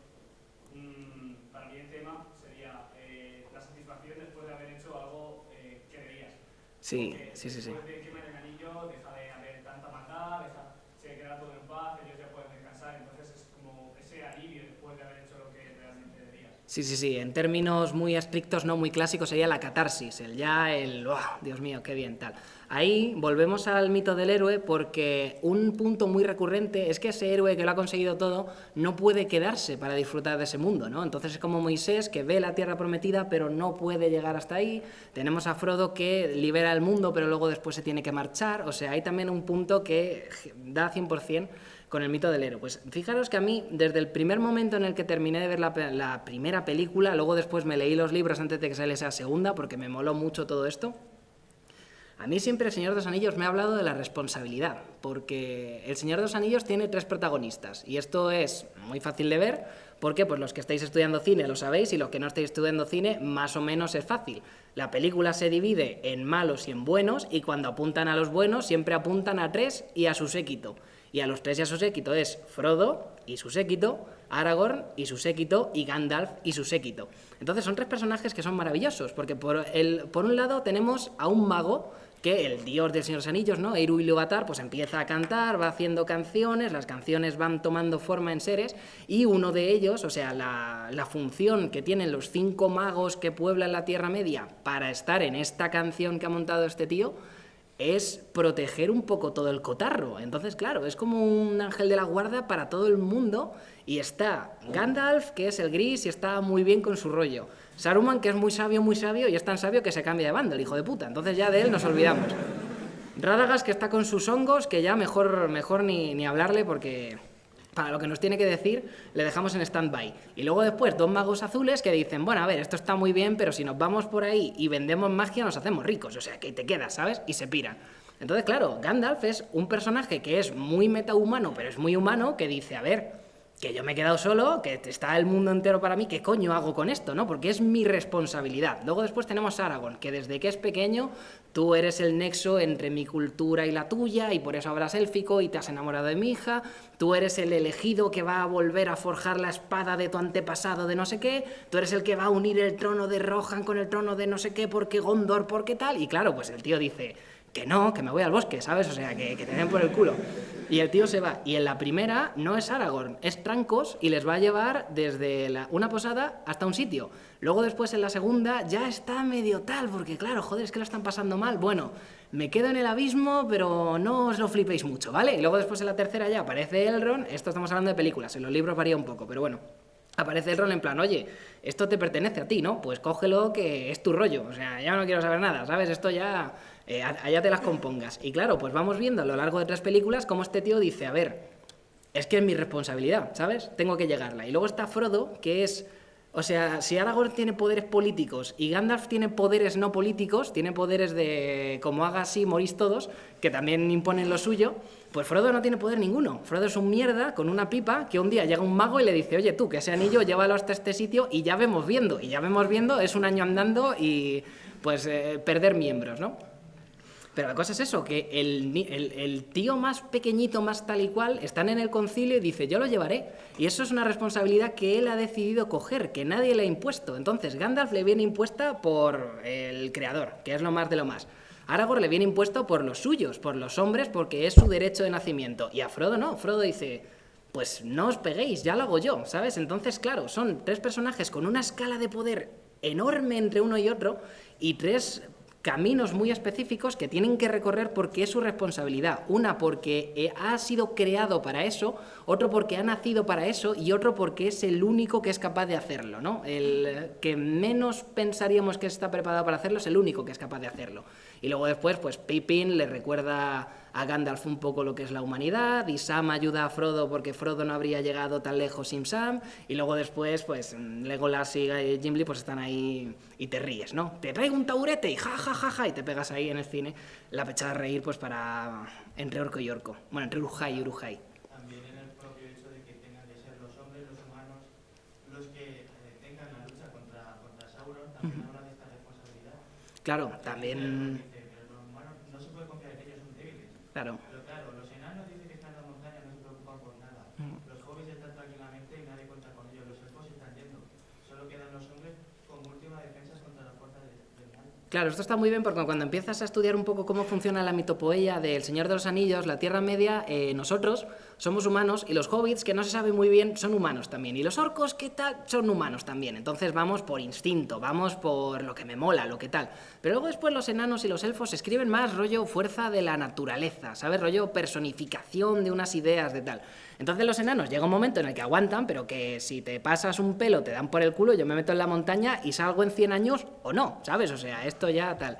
mm, para mí el tema sería eh, la satisfacción después de haber hecho algo eh, que debías. Sí, Porque sí, sí, sí. De quemar el anillo, deja de haber tanta maldad, deja, se queda todo en paz, ellos ya pueden descansar, entonces es como ese alivio después de haber hecho lo que realmente debías. Sí, sí, sí. En términos muy estrictos, no muy clásicos, sería la catarsis, el ya, el, ¡oh, Dios mío, qué bien, tal. Ahí volvemos al mito del héroe porque un punto muy recurrente es que ese héroe que lo ha conseguido todo no puede quedarse para disfrutar de ese mundo, ¿no? Entonces es como Moisés que ve la tierra prometida pero no puede llegar hasta ahí. Tenemos a Frodo que libera el mundo pero luego después se tiene que marchar. O sea, hay también un punto que da 100% con el mito del héroe. Pues fijaros que a mí, desde el primer momento en el que terminé de ver la, primera película, luego después me leí los libros antes de que saliese la segunda, porque me moló mucho todo esto, a mí siempre el Señor de los Anillos me ha hablado de la responsabilidad, porque el Señor de los Anillos tiene tres protagonistas, y esto es muy fácil de ver, porque pues los que estáis estudiando cine lo sabéis, y los que no estáis estudiando cine, más o menos es fácil. La película se divide en malos y en buenos, y cuando apuntan a los buenos, siempre apuntan a tres y a su séquito. Y a los tres y a su séquito es Frodo y su séquito, Aragorn y su séquito, y Gandalf y su séquito. Entonces son tres personajes que son maravillosos, porque por, el, por un lado tenemos a un mago, que el dios del Señor de los Anillos, ¿no? Eru Ilúvatar, pues empieza a cantar, va haciendo canciones, las canciones van tomando forma en seres, y uno de ellos, o sea, la, la función que tienen los cinco magos que pueblan la Tierra Media para estar en esta canción que ha montado este tío, es proteger un poco todo el cotarro. Entonces, claro, es como un ángel de la guarda para todo el mundo. Y está Gandalf, que es el gris y está muy bien con su rollo. Saruman, que es muy sabio, muy sabio, y es tan sabio que se cambia de bando, el hijo de puta. Entonces ya de él nos olvidamos. Radagast, que está con sus hongos, que ya mejor, mejor ni, ni hablarle porque para lo que nos tiene que decir le dejamos en stand-by. Y luego después dos magos azules que dicen, bueno, a ver, esto está muy bien, pero si nos vamos por ahí y vendemos magia nos hacemos ricos, o sea, que te quedas, ¿sabes? Y se piran. Entonces, claro, Gandalf es un personaje que es muy metahumano, pero es muy humano, que dice, a ver, que yo me he quedado solo, que está el mundo entero para mí, ¿qué coño hago con esto? ¿no? Porque es mi responsabilidad. Luego después tenemos Aragorn, que desde que es pequeño tú eres el nexo entre mi cultura y la tuya, y por eso hablas élfico y te has enamorado de mi hija, tú eres el elegido que va a volver a forjar la espada de tu antepasado de no sé qué, tú eres el que va a unir el trono de Rohan con el trono de no sé qué, porque Gondor, porque tal, y claro, pues el tío dice que no, que me voy al bosque, ¿sabes? O sea, que, que te den por el culo. Y el tío se va. Y en la primera no es Aragorn, es Trancos y les va a llevar desde una posada hasta un sitio. Luego después en la segunda ya está medio tal, porque claro, joder, es que lo están pasando mal. Bueno, me quedo en el abismo, pero no os lo flipéis mucho, ¿vale? Y luego después en la tercera ya aparece Elrond, esto estamos hablando de películas, en los libros varía un poco, pero bueno. Aparece el rol en plan, oye, esto te pertenece a ti, ¿no? Pues cógelo que es tu rollo. O sea, ya no quiero saber nada, ¿sabes? Esto ya, eh, allá te las compongas. Y claro, pues vamos viendo a lo largo de tres películas cómo este tío dice, a ver, es que es mi responsabilidad, ¿sabes? Tengo que llegarla. Y luego está Frodo, que es... O sea, si Aragorn tiene poderes políticos y Gandalf tiene poderes no políticos, tiene poderes de como haga así, morís todos, que también imponen lo suyo, pues Frodo no tiene poder ninguno. Frodo es un mierda con una pipa que un día llega un mago y le dice, oye tú, que ese anillo llévalo hasta este sitio y ya vemos viendo. Y ya vemos viendo, es un año andando y pues eh, perder miembros, ¿no? Pero la cosa es eso, que el, tío más pequeñito, más tal y cual, están en el concilio y dice, yo lo llevaré. Y eso es una responsabilidad que él ha decidido coger, que nadie le ha impuesto. Entonces, Gandalf le viene impuesta por el creador, que es lo más de lo más. Aragorn le viene impuesto por los suyos, por los hombres, porque es su derecho de nacimiento. Y a Frodo no, Frodo dice, pues no os peguéis, ya lo hago yo, ¿sabes? Entonces, claro, son tres personajes con una escala de poder enorme entre uno y otro y tres caminos muy específicos que tienen que recorrer porque es su responsabilidad. Una porque eh, ha sido creado para eso, otro porque ha nacido para eso y otro porque es el único que es capaz de hacerlo. ¿no? El que menos pensaríamos que está preparado para hacerlo es el único que es capaz de hacerlo. Y luego después, pues Pippin le recuerda a Gandalf un poco lo que es la humanidad, y Sam ayuda a Frodo porque Frodo no habría llegado tan lejos sin Sam, y luego después, pues Legolas y Gimli pues están ahí y te ríes, ¿no? Te traigo un taburete y ja, ja, ja, ja, y te pegas ahí en el cine la pechada de reír pues para entre orco y orco, bueno, entre Urujai y Urujai. También en el propio hecho de que tengan que ser los hombres, los humanos, los que eh, tengan la lucha contra, contra Sauron, también habla de esta responsabilidad. Claro, también... Dice, pero los humanos no se puede confiar en ellos, son débiles. Claro. Pero claro, los enanos dicen que están en la montaña, no se preocupan por nada. Los hobbits están tranquilamente y nadie cuenta con ellos. Los elfos están yendo. Solo quedan los hombres como última defensa contra la fuerza del, del mal. Claro, esto está muy bien porque cuando empiezas a estudiar un poco cómo funciona la mitopoeia del Señor de los Anillos, la Tierra Media, eh, nosotros somos humanos y los hobbits, que no se sabe muy bien, son humanos también. Y los orcos, ¿qué tal? Son humanos también. Entonces vamos por instinto, vamos por lo que me mola, lo que tal. Pero luego después los enanos y los elfos escriben más rollo fuerza de la naturaleza, ¿sabes? Rollo personificación de unas ideas de tal. Entonces los enanos llega un momento en el que aguantan, pero que si te pasas un pelo te dan por el culo, yo me meto en la montaña y salgo en 100 años o no, ¿sabes? O sea, esto ya tal.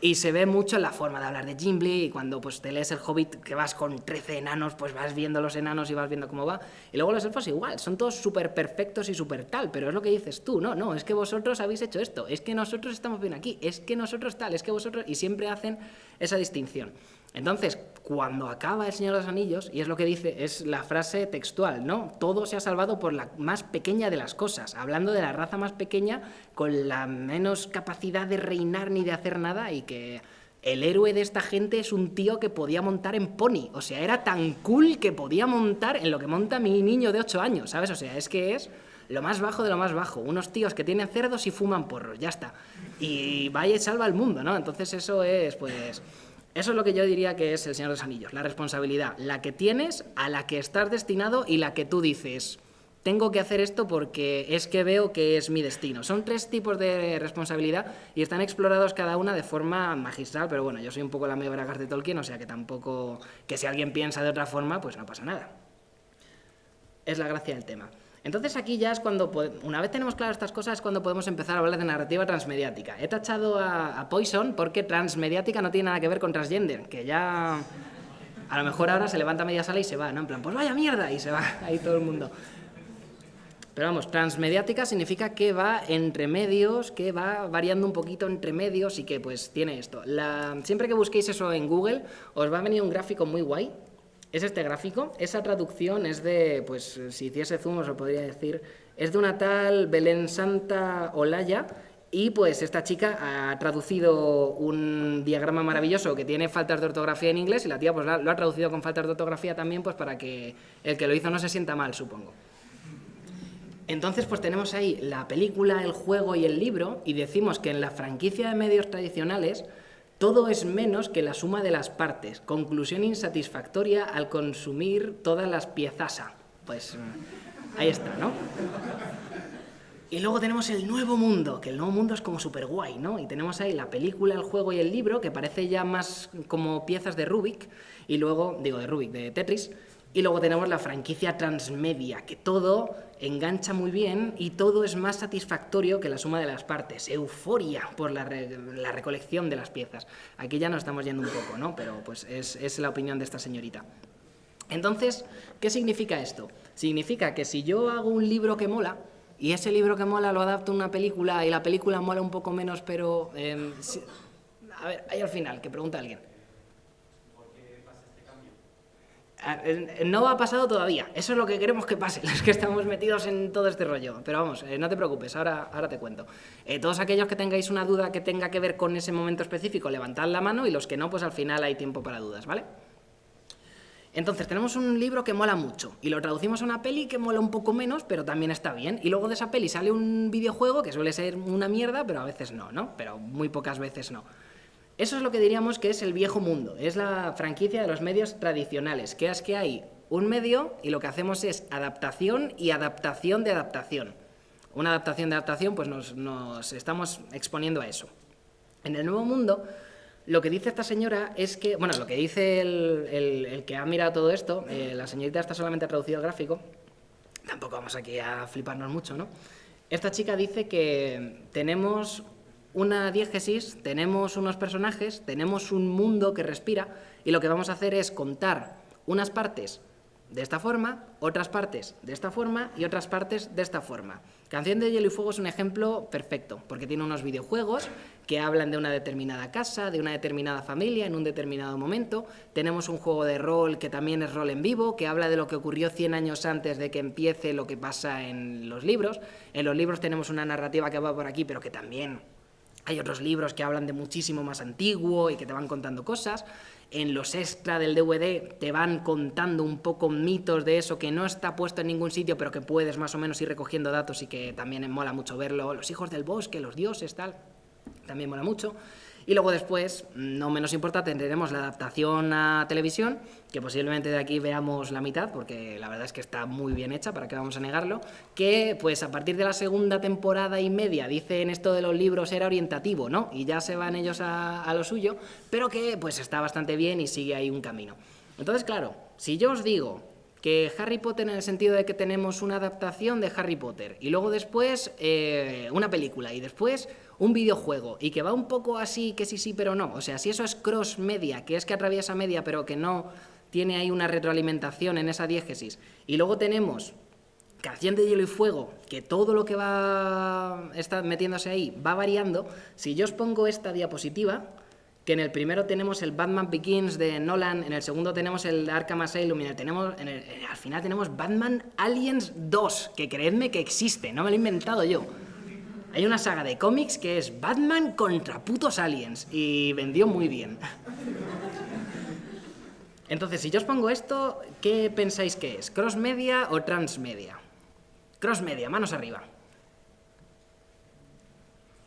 Y se ve mucho en la forma de hablar de Gimli y cuando pues te lees el Hobbit que vas con 13 enanos, pues vas viendo los enanos y vas viendo cómo va. Y luego los elfos igual, son todos súper perfectos y súper tal, pero es lo que dices tú, no, no, es que vosotros habéis hecho esto, es que nosotros estamos bien aquí, es que nosotros tal, es que vosotros... Y siempre hacen esa distinción. Entonces, cuando acaba El Señor de los Anillos, y es lo que dice, es la frase textual, ¿no? Todo se ha salvado por la más pequeña de las cosas, hablando de la raza más pequeña con la menos capacidad de reinar ni de hacer nada y que el héroe de esta gente es un tío que podía montar en pony, o sea, era tan cool que podía montar en lo que monta mi niño de 8 años, ¿sabes? O sea, es que es lo más bajo de lo más bajo, unos tíos que tienen cerdos y fuman porros, ya está. Y vaya y salva al mundo, ¿no? Entonces eso es, pues... Eso es lo que yo diría que es el Señor de los Anillos, la responsabilidad, la que tienes, a la que estás destinado y la que tú dices, tengo que hacer esto porque es que veo que es mi destino. Son tres tipos de responsabilidad y están explorados cada una de forma magistral, pero bueno, yo soy un poco la Bragas de Tolkien, o sea que tampoco, que si alguien piensa de otra forma, pues no pasa nada. Es la gracia del tema. Entonces aquí ya es cuando, una vez tenemos claras estas cosas, es cuando podemos empezar a hablar de narrativa transmediática. He tachado a, Poison porque transmediática no tiene nada que ver con transgender, que ya a lo mejor ahora se levanta media sala y se va, ¿no? En plan, pues vaya mierda, y se va ahí todo el mundo. Pero vamos, transmediática significa que va entre medios, que va variando un poquito entre medios y que pues tiene esto. Siempre que busquéis eso en Google, os va a venir un gráfico muy guay, es este gráfico. Esa traducción es de, pues si hiciese zoom os lo podría decir, es de una tal Belén Santa Olaya y pues esta chica ha traducido un diagrama maravilloso que tiene faltas de ortografía en inglés y la tía pues lo ha traducido con faltas de ortografía también pues para que el que lo hizo no se sienta mal, supongo. Entonces, pues tenemos ahí la película, el juego y el libro, y decimos que en la franquicia de medios tradicionales todo es menos que la suma de las partes. Conclusión insatisfactoria al consumir todas las piezas. Pues ahí está, ¿no? Y luego tenemos el nuevo mundo, que el nuevo mundo es como súper guay, ¿no? Y tenemos ahí la película, el juego y el libro, que parece ya más como piezas de Rubik, y luego, digo de Rubik, de Tetris, y luego tenemos la franquicia transmedia, que todo engancha muy bien y todo es más satisfactorio que la suma de las partes. Euforia por la, re la recolección de las piezas. Aquí ya nos estamos yendo un poco, ¿no? Pero pues es, la opinión de esta señorita. Entonces, ¿qué significa esto? Significa que si yo hago un libro que mola, y ese libro que mola lo adapto a una película, y la película mola un poco menos, pero... Si... a ver, ahí al final, que pregunta alguien. No ha pasado todavía, eso es lo que queremos que pase, los que estamos metidos en todo este rollo. Pero vamos, eh, no te preocupes, ahora, ahora te cuento. Eh, todos aquellos que tengáis una duda que tenga que ver con ese momento específico, levantad la mano y los que no, pues al final hay tiempo para dudas, ¿vale? Entonces, tenemos un libro que mola mucho y lo traducimos a una peli que mola un poco menos, pero también está bien. Y luego de esa peli sale un videojuego que suele ser una mierda, pero a veces no, ¿no? Pero muy pocas veces no. Eso es lo que diríamos que es el viejo mundo, es la franquicia de los medios tradicionales, que es que hay un medio y lo que hacemos es adaptación y adaptación de adaptación. Una adaptación de adaptación, pues nos, estamos exponiendo a eso. En el Nuevo Mundo, lo que dice esta señora es que, bueno, lo que dice el, que ha mirado todo esto, eh, la señorita está solamente traducido el gráfico, tampoco vamos aquí a fliparnos mucho, ¿no? Esta chica dice que tenemos una diégesis, tenemos unos personajes, tenemos un mundo que respira y lo que vamos a hacer es contar unas partes de esta forma, otras partes de esta forma y otras partes de esta forma. Canción de Hielo y Fuego es un ejemplo perfecto, porque tiene unos videojuegos que hablan de una determinada casa, de una determinada familia en un determinado momento. Tenemos un juego de rol que también es rol en vivo, que habla de lo que ocurrió 100 años antes de que empiece lo que pasa en los libros. En los libros tenemos una narrativa que va por aquí, pero que también hay otros libros que hablan de muchísimo más antiguo y que te van contando cosas. En los extra del DVD te van contando un poco mitos de eso que no está puesto en ningún sitio, pero que puedes más o menos ir recogiendo datos y que también mola mucho verlo. Los hijos del bosque, los dioses, tal. También mola mucho. Y luego después, no menos importante, tendremos la adaptación a televisión, que posiblemente de aquí veamos la mitad, porque la verdad es que está muy bien hecha, para qué vamos a negarlo, que pues a partir de la segunda temporada y media, dicen esto de los libros era orientativo, ¿no? Y ya se van ellos a, a lo suyo, pero que pues está bastante bien y sigue ahí un camino. Entonces, claro, si yo os digo que Harry Potter en el sentido de que tenemos una adaptación de Harry Potter y luego después eh, una película y después un videojuego y que va un poco así, que sí, sí, pero no. O sea, si eso es cross media, que es que atraviesa media pero que no tiene ahí una retroalimentación en esa diégesis, y luego tenemos Canción de Hielo y Fuego, que todo lo que va está metiéndose ahí va variando, si yo os pongo esta diapositiva, que en el primero tenemos el Batman Begins de Nolan, en el segundo tenemos el Arkham Asylum, y tenemos, en- al final tenemos Batman Aliens 2, que creedme que existe, no me lo he inventado yo. Hay una saga de cómics que es Batman contra putos aliens, y vendió muy bien. Entonces, si yo os pongo esto, ¿qué pensáis que es? ¿Cross media o transmedia? Cross media, manos arriba.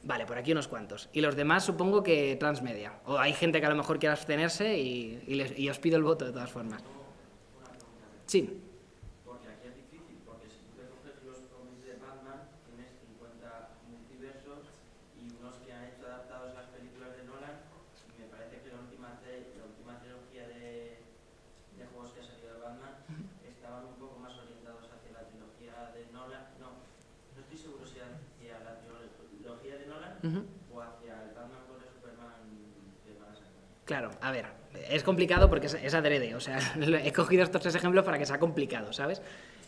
Vale, por aquí unos cuantos. Y los demás supongo que transmedia. O hay gente que a lo mejor quiera abstenerse y, les- y os pido el voto de todas formas. Sí. Porque aquí es difícil, porque si tú te coges los cómics de Batman, tienes 50 multiversos y unos que han hecho adaptados a las películas de Nolan, y me parece que la última, tre- la última trilogía de, de juegos que ha salido de Batman estaban un poco más orientados hacia la trilogía de Nolan. No, no estoy seguro si hacia la trilogía o hacia el Batman contra Superman de van a sacar. Claro, a ver, es complicado porque es, es adrede, o sea, he cogido estos tres ejemplos para que sea complicado, ¿sabes?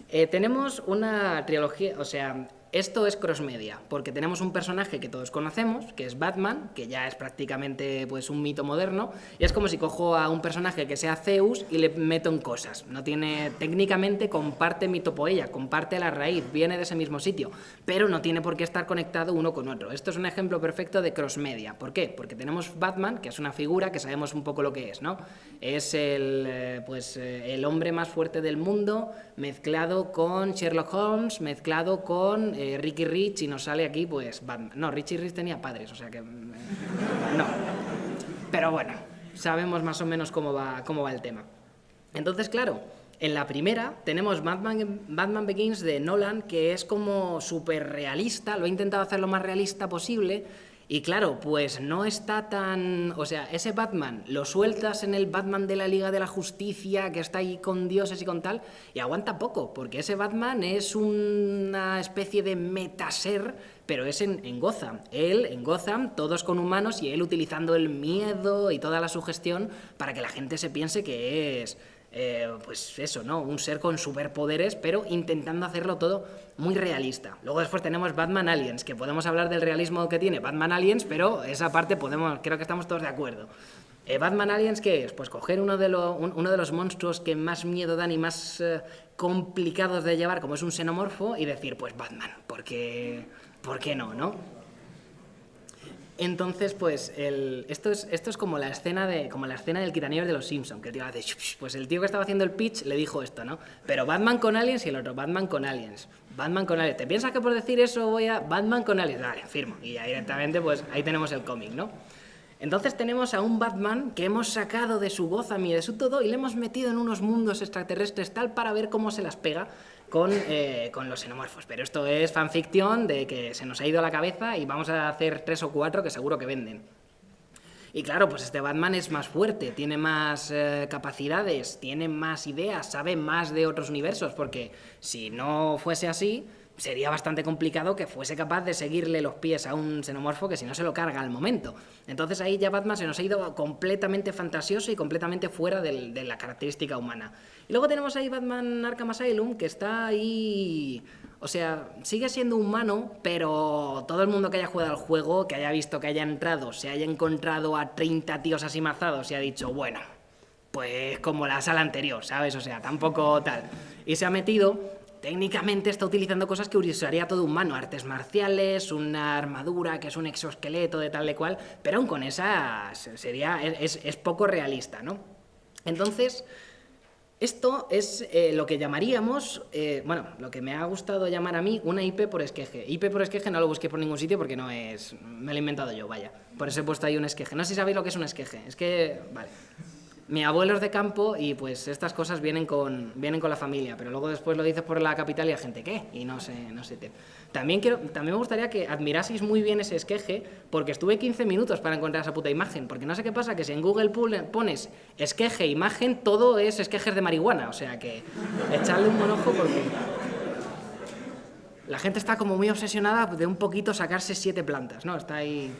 Eh, tenemos una trilogía, o sea, esto es crossmedia, porque tenemos un personaje que todos conocemos, que es Batman, que ya es prácticamente pues un mito moderno, y es como si cojo a un personaje que sea Zeus y le meto en cosas. No tiene, técnicamente comparte mitopoeia, comparte la raíz, viene de ese mismo sitio, pero no tiene por qué estar conectado uno con otro. Esto es un ejemplo perfecto de crossmedia. ¿Por qué? Porque tenemos Batman, que es una figura que sabemos un poco lo que es, ¿no? Es el, eh, pues, eh, el hombre más fuerte del mundo, mezclado con Sherlock Holmes, mezclado con eh, Ricky Rich, y nos sale aquí, pues, Batman. No, Richie Rich tenía padres, o sea que... mm, no. Pero bueno, sabemos más o menos cómo va, cómo va el tema. Entonces, claro, en la primera tenemos Batman, Batman Begins de Nolan, que es como súper realista, lo he intentado hacer lo más realista posible, y claro, pues no está tan... O sea, ese Batman lo sueltas en el Batman de la Liga de la Justicia, que está ahí con dioses y con tal, y aguanta poco, porque ese Batman es una especie de metaser, pero es en, en. Él, en Gotham, todos con humanos, y él utilizando el miedo y toda la sugestión para que la gente se piense que es... eh, pues eso, ¿no? Un ser con superpoderes, pero intentando hacerlo todo muy realista. Luego después tenemos Batman Aliens, que podemos hablar del realismo que tiene Batman Aliens, pero esa parte podemos, creo que estamos todos de acuerdo. Eh, Batman Aliens, ¿qué es? Pues coger uno de, uno de los monstruos que más miedo dan y más eh, complicados de llevar, como es un xenomorfo, y decir, pues Batman, porque, ¿por qué no, no? Entonces, pues, esto, es, como la escena de, como la escena del quitanieves de los Simpsons, que el tío hace, pues el tío que estaba haciendo el pitch le dijo esto, ¿no? Pero Batman con aliens y el otro, Batman con aliens. Batman con aliens. ¿Te piensas que por decir eso voy a Batman con aliens? Vale, firmo. Y directamente, pues ahí tenemos el cómic, ¿no? Entonces tenemos a un Batman que hemos sacado de su Gotham y de su todo y le hemos metido en unos mundos extraterrestres tal para ver cómo se las pega con, eh, con los xenomorfos. Pero esto es fanficción de que se nos ha ido a la cabeza y vamos a hacer tres o cuatro que seguro que venden. Y claro, pues este Batman es más fuerte, tiene más eh, capacidades, tiene más ideas, sabe más de otros universos, porque si no fuese así, sería bastante complicado que fuese capaz de seguirle los pies a un xenomorfo que si no se lo carga al momento. Entonces ahí ya Batman se nos ha ido completamente fantasioso y completamente fuera de la característica humana. Y luego tenemos ahí Batman Arkham Asylum, que está ahí... O sea, sigue siendo humano, pero todo el mundo que haya jugado al juego, que haya visto que haya entrado, se haya encontrado a 30 tíos así mazados y ha dicho, bueno, pues como la sala anterior, ¿sabes? O sea, tampoco tal. Y se ha metido, técnicamente está utilizando cosas que usaría todo humano, artes marciales, una armadura que es un exoesqueleto de tal de cual, pero aún con esa sería, es, es poco realista, ¿no? Entonces, esto es eh, lo que llamaríamos, eh, bueno, lo que me ha gustado llamar a mí una IP por esqueje. IP por esqueje no lo busqué por ningún sitio porque no es, me lo he inventado yo, vaya. Por eso he puesto ahí un esqueje. No sé si sabéis lo que es un esqueje. Es que, vale. Mi abuelo es de campo y pues estas cosas vienen con, vienen con la familia, pero luego después lo dices por la capital y la gente, ¿qué? Y no sé, no sé. También, quiero, también me gustaría que admiraseis muy bien ese esqueje, porque estuve 15 minutos para encontrar esa puta imagen, porque no sé qué pasa, que si en Google pone- pones esqueje, imagen, todo es esquejes de marihuana, o sea que echarle un buen ojo porque... La gente está como muy obsesionada de un poquito sacarse siete plantas, ¿no? Está ahí...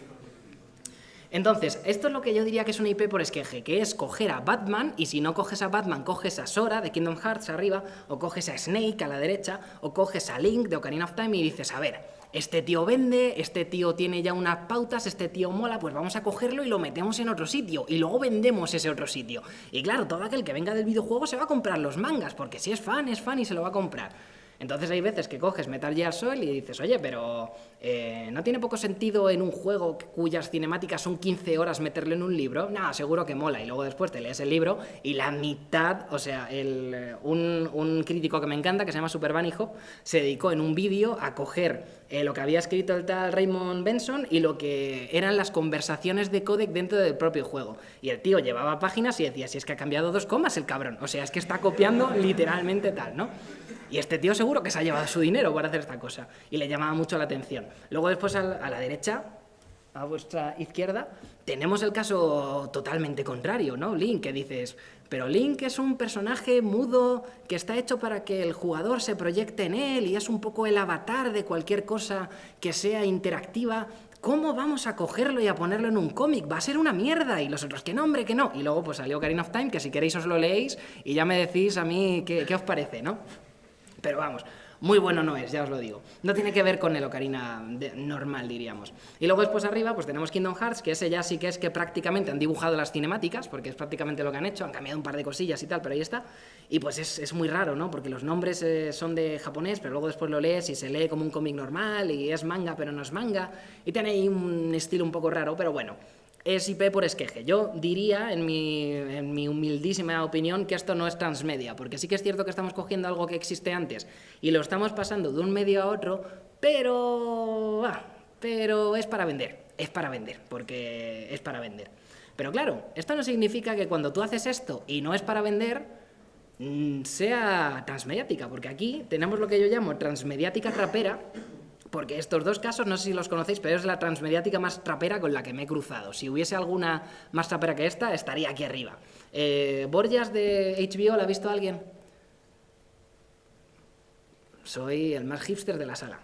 Entonces, esto es lo que yo diría que es una IP por esqueje, que es coger a Batman, y si no coges a Batman, coges a Sora de Kingdom Hearts arriba, o coges a Snake a la derecha, o coges a Link de Ocarina of Time y dices, a ver, este tío vende, este tío tiene ya unas pautas, este tío mola, pues vamos a cogerlo y lo metemos en otro sitio, y luego vendemos ese otro sitio. Y claro, todo aquel que venga del videojuego se va a comprar los mangas, porque si es fan, es fan y se lo va a comprar. Entonces hay veces que coges Metal Gear Solid y dices, oye, pero eh, ¿no tiene poco sentido en un juego cuyas cinemáticas son 15 horas meterlo en un libro? No, seguro que mola. Y luego después te lees el libro y la mitad, o sea, el, eh, un, un crítico que me encanta, que se llama Super se dedicó en un vídeo a coger eh, lo que había escrito el tal Raymond Benson y lo que eran las conversaciones de codec dentro del propio juego. Y el tío llevaba páginas y decía, si es que ha cambiado dos comas el cabrón. O sea, es que está copiando literalmente tal, ¿no? Y este tío seguro que se ha llevado su dinero para hacer esta cosa. Y le llamaba mucho la atención. Luego después a la, derecha, a vuestra izquierda, tenemos el caso totalmente contrario, ¿no? Link, que dices, pero Link es un personaje mudo que está hecho para que el jugador se proyecte en él y es un poco el avatar de cualquier cosa que sea interactiva. ¿Cómo vamos a cogerlo y a ponerlo en un cómic? Va a ser una mierda. Y los otros, que no, hombre, que no. Y luego pues salió Ocarina of Time, que si queréis os lo leéis y ya me decís a mí qué os parece, ¿no? Pero vamos, muy bueno no es, ya os lo digo. No tiene que ver con el Ocarina normal, diríamos. Y luego después arriba pues tenemos Kingdom Hearts, que ese ya sí que es que prácticamente han dibujado las cinemáticas, porque es prácticamente lo que han hecho, han cambiado un par de cosillas y tal, pero ahí está. Y pues es, es muy raro, ¿no? Porque los nombres eh, son de japonés, pero luego después lo lees y se lee como un cómic normal, y es manga, pero no es manga, y tiene ahí un estilo un poco raro, pero bueno. Es IP por esqueje. Yo diría, en mi, en mi humildísima opinión, que esto no es transmedia, porque sí que es cierto que estamos cogiendo algo que existe antes y lo estamos pasando de un medio a otro, pero... ah, pero es para vender, es para vender, porque es para vender. Pero claro, esto no significa que cuando tú haces esto y no es para vender, mm, sea transmediática, porque aquí tenemos lo que yo llamo transmediática trapera, porque estos dos casos, no sé si los conocéis, pero es la transmediática más trapera con la que me he cruzado. Si hubiese alguna más trapera que esta, estaría aquí arriba. Eh, Borgias de HBO, ¿la ha visto alguien? Soy el más hipster de la sala.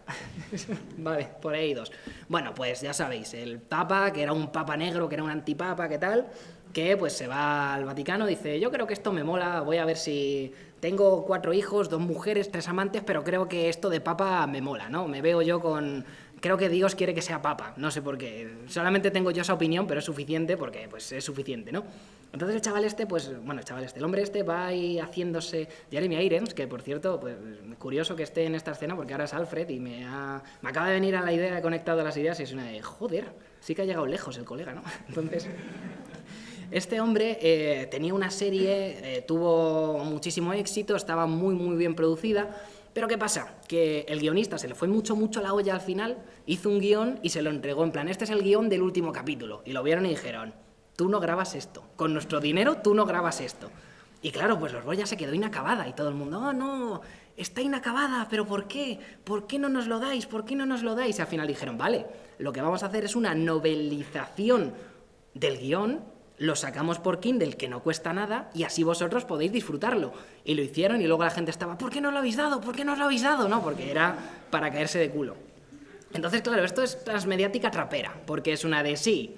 vale, por ahí dos. Bueno, pues ya sabéis, el Papa, que era un Papa negro, que era un antipapa, ¿qué tal? Que pues se va al Vaticano, dice, yo creo que esto me mola, voy a ver si tengo cuatro hijos, dos mujeres, tres amantes, pero creo que esto de Papa me mola, ¿no? Me veo yo con... Creo que Dios quiere que sea Papa, no sé por qué. Solamente tengo yo esa opinión, pero es suficiente porque pues es suficiente, ¿no? Entonces el chaval este, pues, bueno, el chaval este, el hombre este va ahí haciéndose Jeremy Irons, que por cierto, pues curioso que esté en esta escena porque ahora es Alfred y me, ha, me acaba de venir a la idea, he conectado las ideas y es una de, joder, sí que ha llegado lejos el colega, ¿no? Entonces... Este hombre eh, tenía una serie, eh, tuvo muchísimo éxito, estaba muy muy bien producida, pero ¿qué pasa? Que el guionista se le fue mucho mucho la olla al final, hizo un guion y se lo entregó en plan, este es el guion del último capítulo, y lo vieron y dijeron, tú no grabas esto, con nuestro dinero tú no grabas esto. Y claro, pues los Borja se quedó inacabada y todo el mundo, oh no, está inacabada, pero ¿por qué? ¿Por qué no nos lo dais? ¿Por qué no nos lo dais? Y al final dijeron, vale, lo que vamos a hacer es una novelización del guion lo sacamos por Kindle, que no cuesta nada, y así vosotros podéis disfrutarlo. Y lo hicieron y luego la gente estaba, ¿por qué no lo habéis dado? ¿Por qué no lo habéis dado? No, porque era para caerse de culo. Entonces, claro, esto es transmediática trapera, porque es una de sí,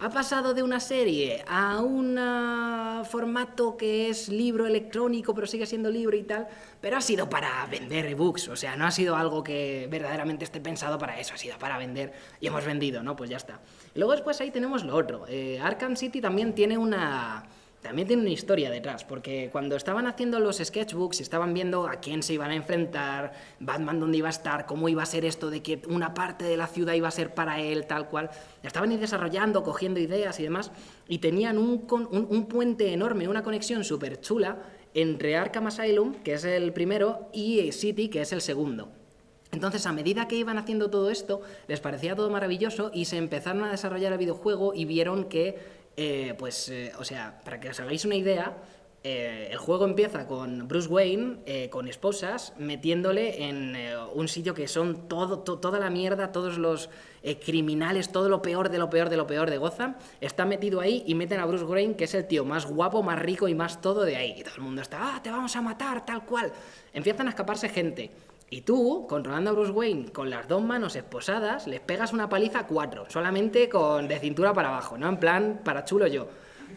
ha pasado de una serie a un ah, formato que es libro electrónico, pero sigue siendo libro y tal, pero ha sido para vender ebooks, o sea, no ha sido algo que verdaderamente esté pensado para eso, ha sido para vender y hemos vendido, ¿no? Pues ya está. Luego después ahí tenemos lo otro. Eh, Arkham City también tiene una también tiene una historia detrás, porque cuando estaban haciendo los sketchbooks estaban viendo a quién se iban a enfrentar, Batman dónde iba a estar, cómo iba a ser esto de que una parte de la ciudad iba a ser para él, tal cual, estaban desarrollando, cogiendo ideas y demás, y tenían un, un, puente enorme, una conexión súper chula entre Arkham Asylum, que es el primero, y City, que es el segundo. Entonces, a medida que iban haciendo todo esto, les parecía todo maravilloso y se empezaron a desarrollar el videojuego y vieron que eh, pues, eh, o sea, para que os hagáis una idea, eh, el juego empieza con Bruce Wayne, con esposas, metiéndole en un sitio que son todo, toda la mierda, todos los criminales, todo lo peor de lo peor de lo peor de Gotham, está metido ahí y meten a Bruce Wayne, que es el tío más guapo, más rico y más todo de ahí. Y todo el mundo está, ah, te vamos a matar, tal cual. Empiezan a escaparse gente. Y tú, controlando a Bruce Wayne con las dos manos esposadas, les pegas una paliza a cuatro, solamente con de cintura para abajo, ¿no? En plan, para chulo yo.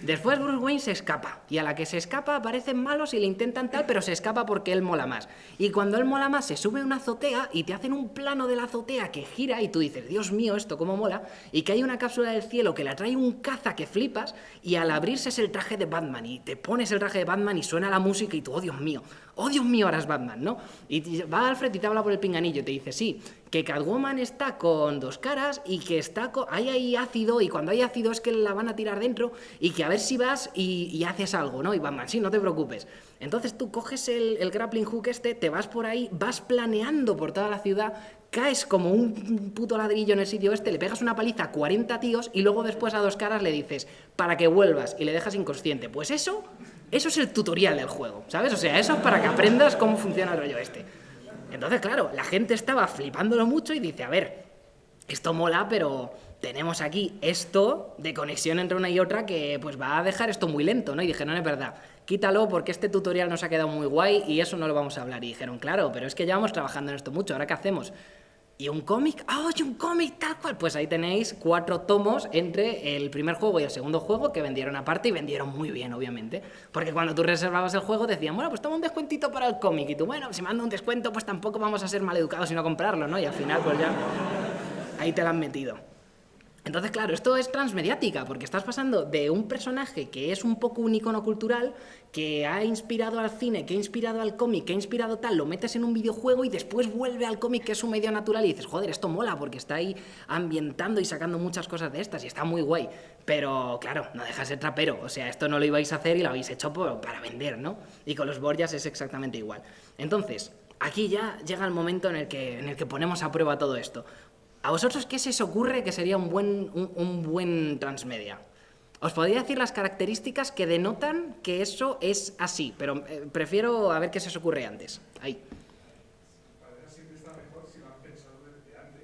Después Bruce Wayne se escapa, y a la que se escapa aparecen malos y le intentan tal, pero se escapa porque él mola más. Y cuando él mola más, se sube a una azotea y te hacen un plano de la azotea que gira y tú dices, Dios mío, esto cómo mola, y que hay una cápsula del cielo que la trae un caza que flipas, y al abrirse es el traje de Batman, y te pones el traje de Batman y suena la música y tú, oh Dios mío, oh Dios mío, ahora es Batman, ¿no? Y va Alfred y te habla por el pinganillo, te dice, sí, que Catwoman está con dos caras y que está hay ahí ácido y cuando hay ácido es que la van a tirar dentro y que a ver si vas y, haces algo, ¿no? Y Batman, sí, no te preocupes. Entonces tú coges el, el, grappling hook este, te vas por ahí, vas planeando por toda la ciudad, caes como un puto ladrillo en el sitio este, le pegas una paliza a 40 tíos y luego después a dos caras le dices, para que vuelvas y le dejas inconsciente. Pues eso, eso es el tutorial del juego, ¿sabes? O sea, eso es para que aprendas cómo funciona el rollo este. Entonces, claro, la gente estaba flipándolo mucho y dice, a ver, esto mola, pero tenemos aquí esto de conexión entre una y otra que pues va a dejar esto muy lento, ¿no? Y dije, no, es verdad, quítalo porque este tutorial nos ha quedado muy guay y eso no lo vamos a hablar. Y dijeron, claro, pero es que llevamos trabajando en esto mucho, ¿ahora qué hacemos? ¿Y un cómic? ¡Ah, oye, un cómic tal cual! Pues ahí tenéis cuatro tomos entre el primer juego y el segundo juego que vendieron aparte y vendieron muy bien, obviamente. Porque cuando tú reservabas el juego decían, bueno, pues toma un descuentito para el cómic. Y tú, bueno, si mando un descuento, pues tampoco vamos a ser maleducados y no comprarlo, ¿no? Y al final, pues ya, ahí te lo han metido. Entonces, claro, esto es transmediática, porque estás pasando de un personaje que es un poco un icono cultural, que ha inspirado al cine, que ha inspirado al cómic, que ha inspirado tal, lo metes en un videojuego y después vuelve al cómic, que es un medio natural, y dices, joder, esto mola, porque está ahí ambientando y sacando muchas cosas de estas, y está muy guay. Pero, claro, no deja de ser trapero, o sea, esto no lo ibais a hacer y lo habéis hecho para vender, ¿no? Y con los Borgias es exactamente igual. Entonces, aquí ya llega el momento en el que, en el que ponemos a prueba todo esto. ¿A vosotros qué se os ocurre que sería un buen, un, buen transmedia? Os podría decir las características que denotan que eso es así, pero eh, prefiero a ver qué se os ocurre antes. Ahí. siempre está mejor si lo han pensado desde antes.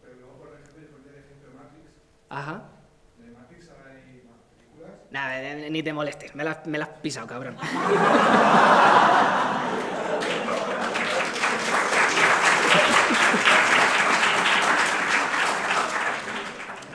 Pero luego, por ejemplo, yo pondría el ejemplo de Matrix. Ajá. De Matrix hay más películas. Nada, ni te molestes, me la, me la has pisado, cabrón.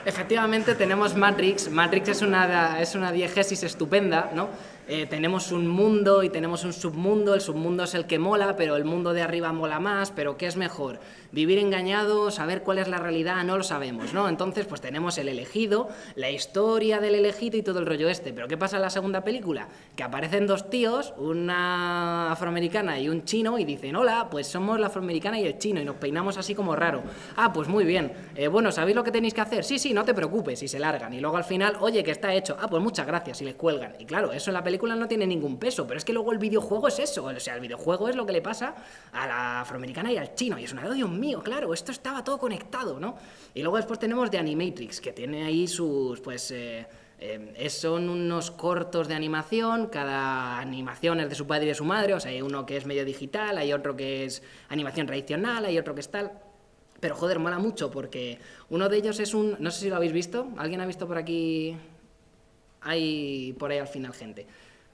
Efectivamente tenemos Matrix, Matrix es una, es una diegesis estupenda, ¿no? Eh, tenemos un mundo y tenemos un submundo, el submundo es el que mola, pero el mundo de arriba mola más, pero ¿qué es mejor? Vivir engañado, saber cuál es la realidad, no lo sabemos, ¿no? Entonces, pues tenemos el elegido, la historia del elegido y todo el rollo este, pero ¿qué pasa en la segunda película? Que aparecen dos tíos, una afroamericana y un chino, y dicen, hola, pues somos la afroamericana y el chino, y nos peinamos así como raro. Ah, pues muy bien, eh, bueno, ¿sabéis lo que tenéis que hacer? Sí, sí, no te preocupes, y se largan, y luego al final, oye, que está hecho, ah, pues muchas gracias, y les cuelgan, y claro, eso en la película película no tiene ningún peso, pero es que luego el videojuego es eso, o sea, el videojuego es lo que le pasa a la afroamericana y al chino, y es una, oh, Dios mío, claro, esto estaba todo conectado, ¿no? Y luego después tenemos The Animatrix, que tiene ahí sus, pues... Eh, eh, son unos cortos de animación, cada animación es de su padre y de su madre, o sea, hay uno que es medio digital, hay otro que es animación tradicional, hay otro que es tal. Pero joder, mola mucho porque uno de ellos es un... No sé si lo habéis visto. ¿Alguien ha visto por aquí? Hay por ahí al final gente.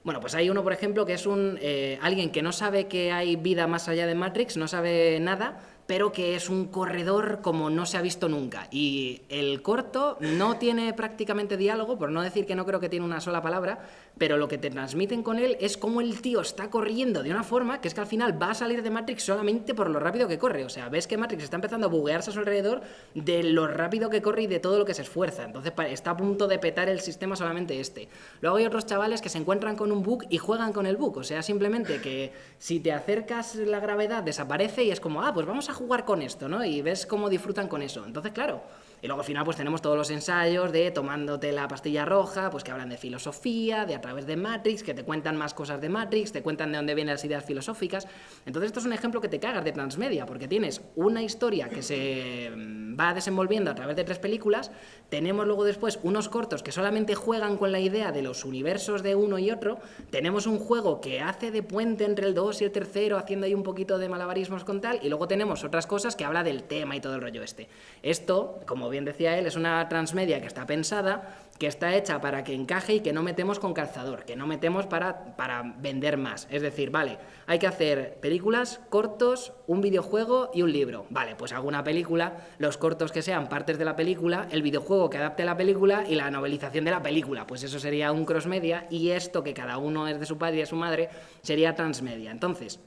Bueno, pues hay uno, por ejemplo, que es un eh, alguien que no sabe que hay vida más allá de Matrix, no sabe nada, pero que es un corredor como no se ha visto nunca. Y el corto no tiene prácticamente diálogo, por no decir que no creo que tiene una sola palabra, pero lo que te transmiten con él es cómo el tío está corriendo de una forma que es que al final va a salir de Matrix solamente por lo rápido que corre. O sea, ves que Matrix está empezando a buguearse a su alrededor de lo rápido que corre y de todo lo que se esfuerza. Entonces está a punto de petar el sistema solamente este. Luego hay otros chavales que se encuentran con un bug y juegan con el bug. O sea, simplemente que si te acercas la gravedad desaparece y es como, ah, pues vamos a jugar con esto, ¿no? Y ves cómo disfrutan con eso. Entonces, claro, y luego al final pues tenemos todos los ensayos de tomándote la pastilla roja, pues que hablan de filosofía, de a través de Matrix, que te cuentan más cosas de Matrix, te cuentan de dónde vienen las ideas filosóficas. Entonces esto es un ejemplo que te cagas de transmedia, porque tienes una historia que se mm, va desenvolviendo a través de tres películas, tenemos luego después unos cortos que solamente juegan con la idea de los universos de uno y otro, tenemos un juego que hace de puente entre el 2 y el tercero, haciendo ahí un poquito de malabarismos con tal, y luego tenemos otras cosas que habla del tema y todo el rollo este. Esto, como bien decía él, es una transmedia que está pensada, que está hecha para que encaje y que no metemos con calzador, que no metemos para, para vender más. Es decir, vale, hay que hacer películas, cortos, un videojuego y un libro. Vale, pues hago una película, los cortos que sean partes de la película, el videojuego que adapte la película y la novelización de la película. Pues eso sería un crossmedia y esto, que cada uno es de su padre y de su madre, sería transmedia. Entonces,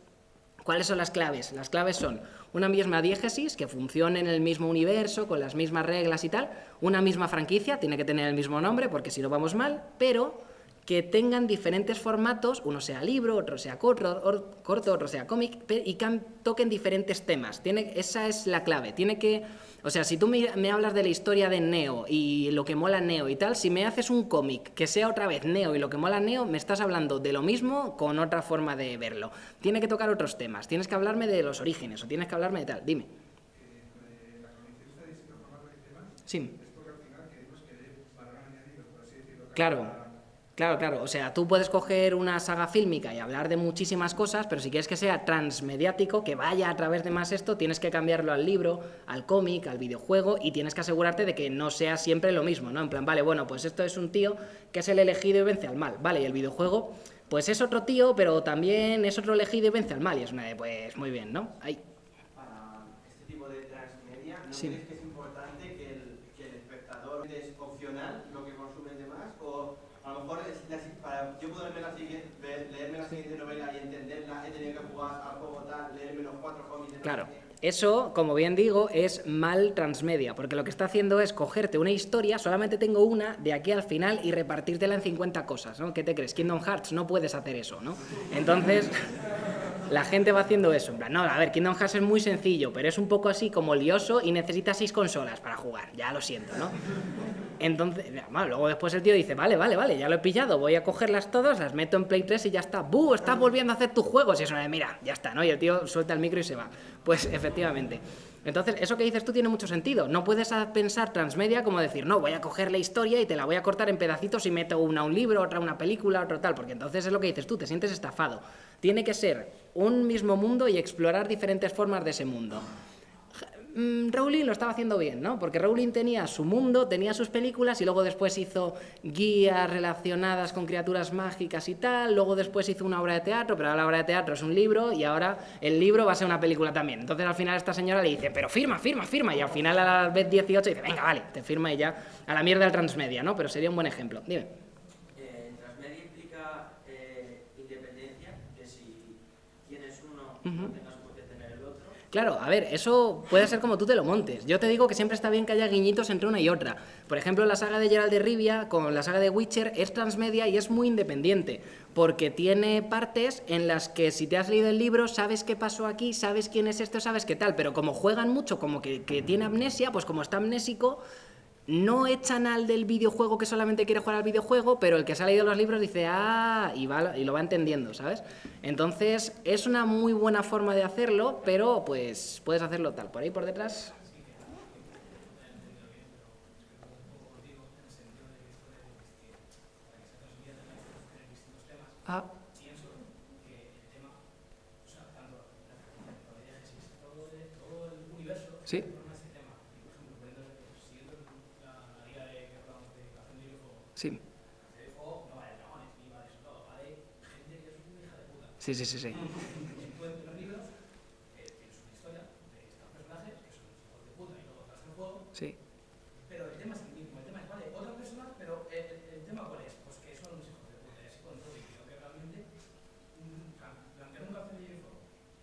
¿Cuáles son las claves? Las claves son una misma diégesis que funcione en el mismo universo, con las mismas reglas y tal, una misma franquicia, tiene que tener el mismo nombre porque si no vamos mal, pero que tengan diferentes formatos, uno sea libro, otro sea corto, corto otro sea cómic, y que toquen diferentes temas. Tiene, esa es la clave. Tiene que, o sea, si tú me, hablas de la historia de Neo y lo que mola Neo y tal, si me haces un cómic que sea otra vez Neo y lo que mola Neo, me estás hablando de lo mismo con otra forma de verlo. Tiene que tocar otros temas. Tienes que hablarme de los orígenes o tienes que hablarme de tal. Dime. Sí. Claro. Claro, claro, o sea, tú puedes coger una saga fílmica y hablar de muchísimas cosas, pero si quieres que sea transmediático, que vaya a través de más esto, tienes que cambiarlo al libro, al cómic, al videojuego y tienes que asegurarte de que no sea siempre lo mismo, ¿no? En plan, vale, bueno, pues esto es un tío que es el elegido y vence al mal, ¿vale? Y el videojuego, pues es otro tío, pero también es otro elegido y vence al mal, y es una de, pues muy bien, ¿no? Ahí. Para este tipo de transmedia, ¿no Sí. que es importante que el, que el espectador es opcional lo que consume de más? O a lo mejor la- para yo poderme la leerme la siguiente novela y entenderla, he tenido que jugar al juego tal, leerme los cuatro cómics Claro. Eso, como bien digo, es mal transmedia, porque lo que está haciendo es cogerte una historia, solamente tengo una, de aquí al final, y repartírtela en 50 cosas, ¿no? ¿Qué te crees? Kingdom Hearts, no puedes hacer eso, ¿no? Entonces, la gente va haciendo eso, en plan, no, a ver, Kingdom Hearts es muy sencillo, pero es un poco así como lioso y necesita seis consolas para jugar, ya lo siento, ¿no? Entonces, bueno, luego después el tío dice, vale, vale, vale, ya lo he pillado, voy a cogerlas todas, las meto en Play 3 y ya está. ¡Bu! Estás volviendo a hacer tus juegos. Y eso mira, ya está, ¿no? Y el tío suelta el micro y se va. Pues efectivamente. Entonces, eso que dices tú tiene mucho sentido. No puedes pensar transmedia como decir, no, voy a coger la historia y te la voy a cortar en pedacitos y meto una a un libro, otra a una película, otro tal, porque entonces es lo que dices tú, te sientes estafado. Tiene que ser un mismo mundo y explorar diferentes formas de ese mundo. Mm, Rowling lo estaba haciendo bien, ¿no? Porque Rowling tenía su mundo, tenía sus películas y luego después hizo guías relacionadas con criaturas mágicas y tal, luego después hizo una obra de teatro, pero ahora la obra de teatro es un libro y ahora el libro va a ser una película también. Entonces al final esta señora le dice, pero firma, firma, firma, y al final a la vez 18 dice, venga, vale, te firma y ya a la mierda del transmedia, ¿no? Pero sería un buen ejemplo. Dime. Eh, transmedia Claro, a ver, eso puede ser como tú te lo montes. Yo te digo que siempre está bien que haya guiñitos entre una y otra. Por ejemplo, la saga de Geralt de Rivia con la saga de Witcher es transmedia y es muy independiente, porque tiene partes en las que si te has leído el libro sabes qué pasó aquí, sabes quién es esto, sabes qué tal, pero como juegan mucho, como que, que tiene amnesia, pues como está amnésico, no echan al del videojuego que solamente quiere jugar al videojuego, pero el que se ha leído los libros dice, ah, y, va, y lo va entendiendo, ¿sabes? Entonces, es una muy buena forma de hacerlo, pero pues puedes hacerlo tal. Por ahí por detrás. Ah. Sí. O no va de dragones, ni va de eso todo, va de gente que es una hija de puta. Sí, sí, sí, sí. Tú en los libros eh, tienes una historia de estos personajes que son hijos de puta y luego tras el juego, Sí. pero el tema es el mismo. El tema es, vale, otras personas, pero el, el- el tema cuál es? Pues que son unos hijos de puta y así con todo. Y creo que realmente mm, ca- plantear un café de hielo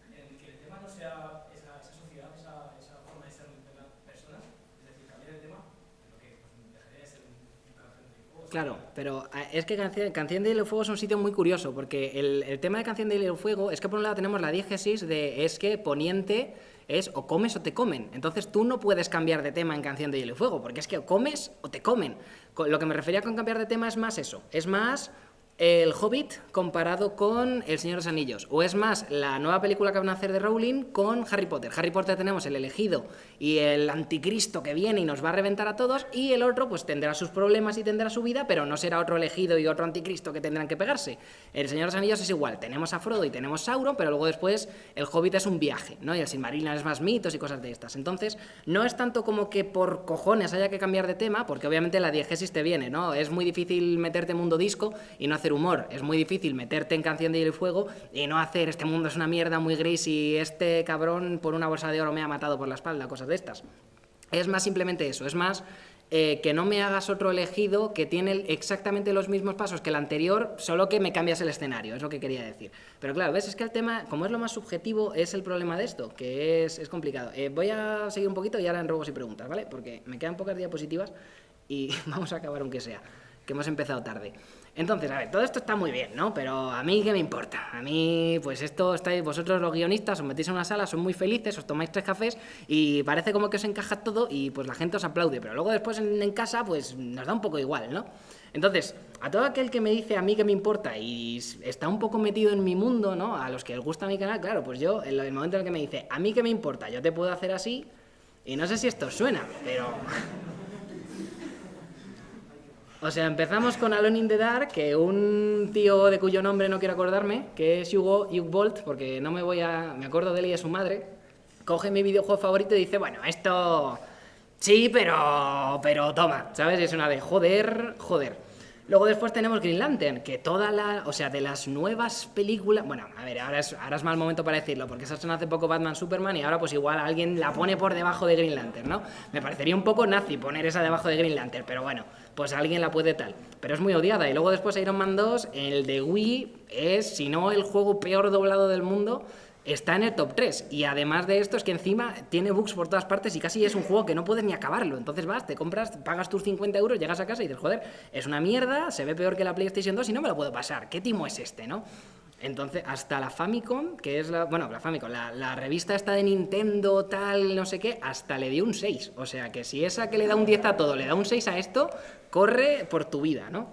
en el que el tema no sea esa, esa sociedad, esa, esa forma de ser de las personas, es decir, cambiar el tema, lo que pues, dejaría de ser un, un café de hielo. Claro, pero ah, es que Canción, Canción de Hielo y Fuego es un sitio muy curioso, porque el, tema de Canción de Hielo y Fuego es que por un lado tenemos la diégesis de es que Poniente es o comes o te comen. Entonces tú no puedes cambiar de tema en Canción de Hielo y Fuego, porque es que o comes o te comen. Co- Lo que me refería con cambiar de tema es más eso, es más el Hobbit comparado con El Señor de los Anillos, o es más la nueva película que van a hacer de Rowling con Harry Potter. Harry Potter tenemos el elegido y el anticristo que viene y nos va a reventar a todos, y el otro pues tendrá sus problemas y tendrá su vida, pero no será otro elegido y otro anticristo que tendrán que pegarse. El Señor de los Anillos es igual, tenemos a Frodo y tenemos Sauron, pero luego después el Hobbit es un viaje, ¿no? Y el Silmarillion es más mitos y cosas de estas. Entonces, no es tanto como que por cojones haya que cambiar de tema, porque obviamente la diegesis te viene, ¿no? Es muy difícil meterte en mundo disco y no hacer humor. Es muy difícil meterte en Canción de Hielo y Fuego y no hacer este mundo es una mierda muy gris y este cabrón por una bolsa de oro me ha matado por la espalda, cosas de estas. Es más simplemente eso, es más eh, que no me hagas otro elegido que tiene exactamente los mismos pasos que el anterior, solo que me cambias el escenario, es lo que quería decir. Pero claro, ves, es que el tema, como es lo más subjetivo, es el problema de esto, que es, es complicado. Eh, voy a seguir un poquito y ahora en robos y preguntas, ¿vale? Porque me quedan pocas diapositivas y vamos a acabar aunque sea, que hemos empezado tarde. Entonces, a ver, todo esto está muy bien, ¿no? Pero a mí, ¿qué me importa? A mí, pues esto estáis, vosotros los guionistas, os metéis en una sala, son muy felices, os tomáis tres cafés y parece como que os encaja todo y pues la gente os aplaude, pero luego después en, casa, pues nos da un poco igual, ¿no? Entonces, a todo aquel que me dice a mí que me importa y está un poco metido en mi mundo, ¿no? A los que les gusta mi canal, claro, pues yo, en el momento en el que me dice, a mí que me importa, yo te puedo hacer así, y no sé si esto suena, pero... O sea, empezamos con Alone in the Dark, que un tío de cuyo nombre no quiero acordarme, que es Hugo, Bolt, porque no me voy a... me acuerdo de él y de su madre, coge mi videojuego favorito y dice, bueno, esto... Sí, pero... pero toma, ¿sabes? Es una de joder, joder. Luego después tenemos Green Lantern, que toda la... o sea, de las nuevas películas... Bueno, a ver, ahora es, ahora es mal momento para decirlo, porque se hace poco Batman Superman y ahora pues igual alguien la pone por debajo de Green Lantern, ¿no? Me parecería un poco nazi poner esa debajo de Green Lantern, pero bueno, pues alguien la puede tal. Pero es muy odiada. Y luego después Iron Man 2, el de Wii, es, si no el juego peor doblado del mundo, está en el top 3. Y además de esto es que encima tiene bugs por todas partes y casi es un juego que no puedes ni acabarlo. Entonces vas, te compras, pagas tus 50 euros, llegas a casa y dices, joder, es una mierda, se ve peor que la PlayStation 2 y no me lo puedo pasar. ¿Qué timo es este, no? Entonces, hasta la Famicom, que es la. Bueno, la Famicom, la, revista esta de Nintendo, tal, no sé qué, hasta le dio un 6. O sea que si esa que le da un 10 a todo le da un 6 a esto, corre por tu vida, ¿no?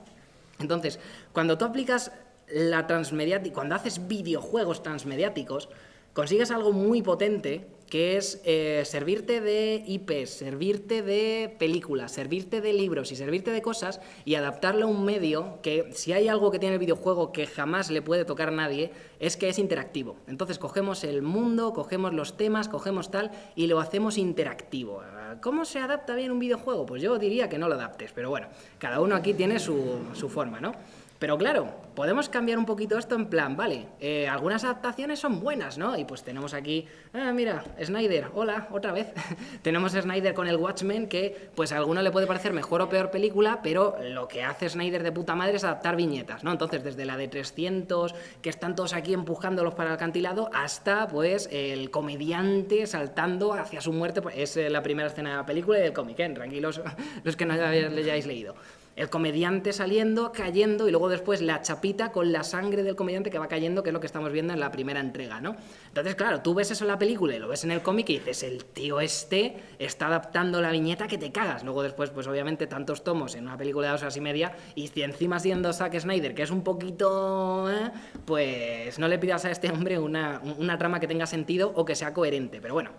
Entonces, cuando tú aplicas la transmediática, cuando haces videojuegos transmediáticos, consigues algo muy potente que es eh, servirte de IPs, servirte de películas, servirte de libros y servirte de cosas y adaptarlo a un medio que si hay algo que tiene el videojuego que jamás le puede tocar a nadie es que es interactivo. Entonces cogemos el mundo, cogemos los temas, cogemos tal y lo hacemos interactivo. ¿Cómo se adapta bien un videojuego? Pues yo diría que no lo adaptes, pero bueno, cada uno aquí tiene su, su forma, ¿no? Pero claro, podemos cambiar un poquito esto en plan, vale, eh, algunas adaptaciones son buenas, ¿no? Y pues tenemos aquí, ah, mira, Snyder, hola, otra vez. tenemos a Snyder con el Watchmen, que pues a alguno le puede parecer mejor o peor película, pero lo que hace Snyder de puta madre es adaptar viñetas, ¿no? Entonces, desde la de 300, que están todos aquí empujándolos para el acantilado, hasta pues el comediante saltando hacia su muerte, pues, es eh, la primera escena de la película y del cómic, ¿eh? Tranquilos los que no le hayáis leído el comediante saliendo, cayendo y luego después la chapita con la sangre del comediante que va cayendo, que es lo que estamos viendo en la primera entrega, ¿no? Entonces, claro, tú ves eso en la película y lo ves en el cómic y dices, el tío este está adaptando la viñeta que te cagas. Luego después, pues obviamente tantos tomos en una película de dos horas y media y si encima siendo Zack Snyder, que es un poquito... ¿eh? Pues no le pidas a este hombre una, una trama que tenga sentido o que sea coherente, pero bueno,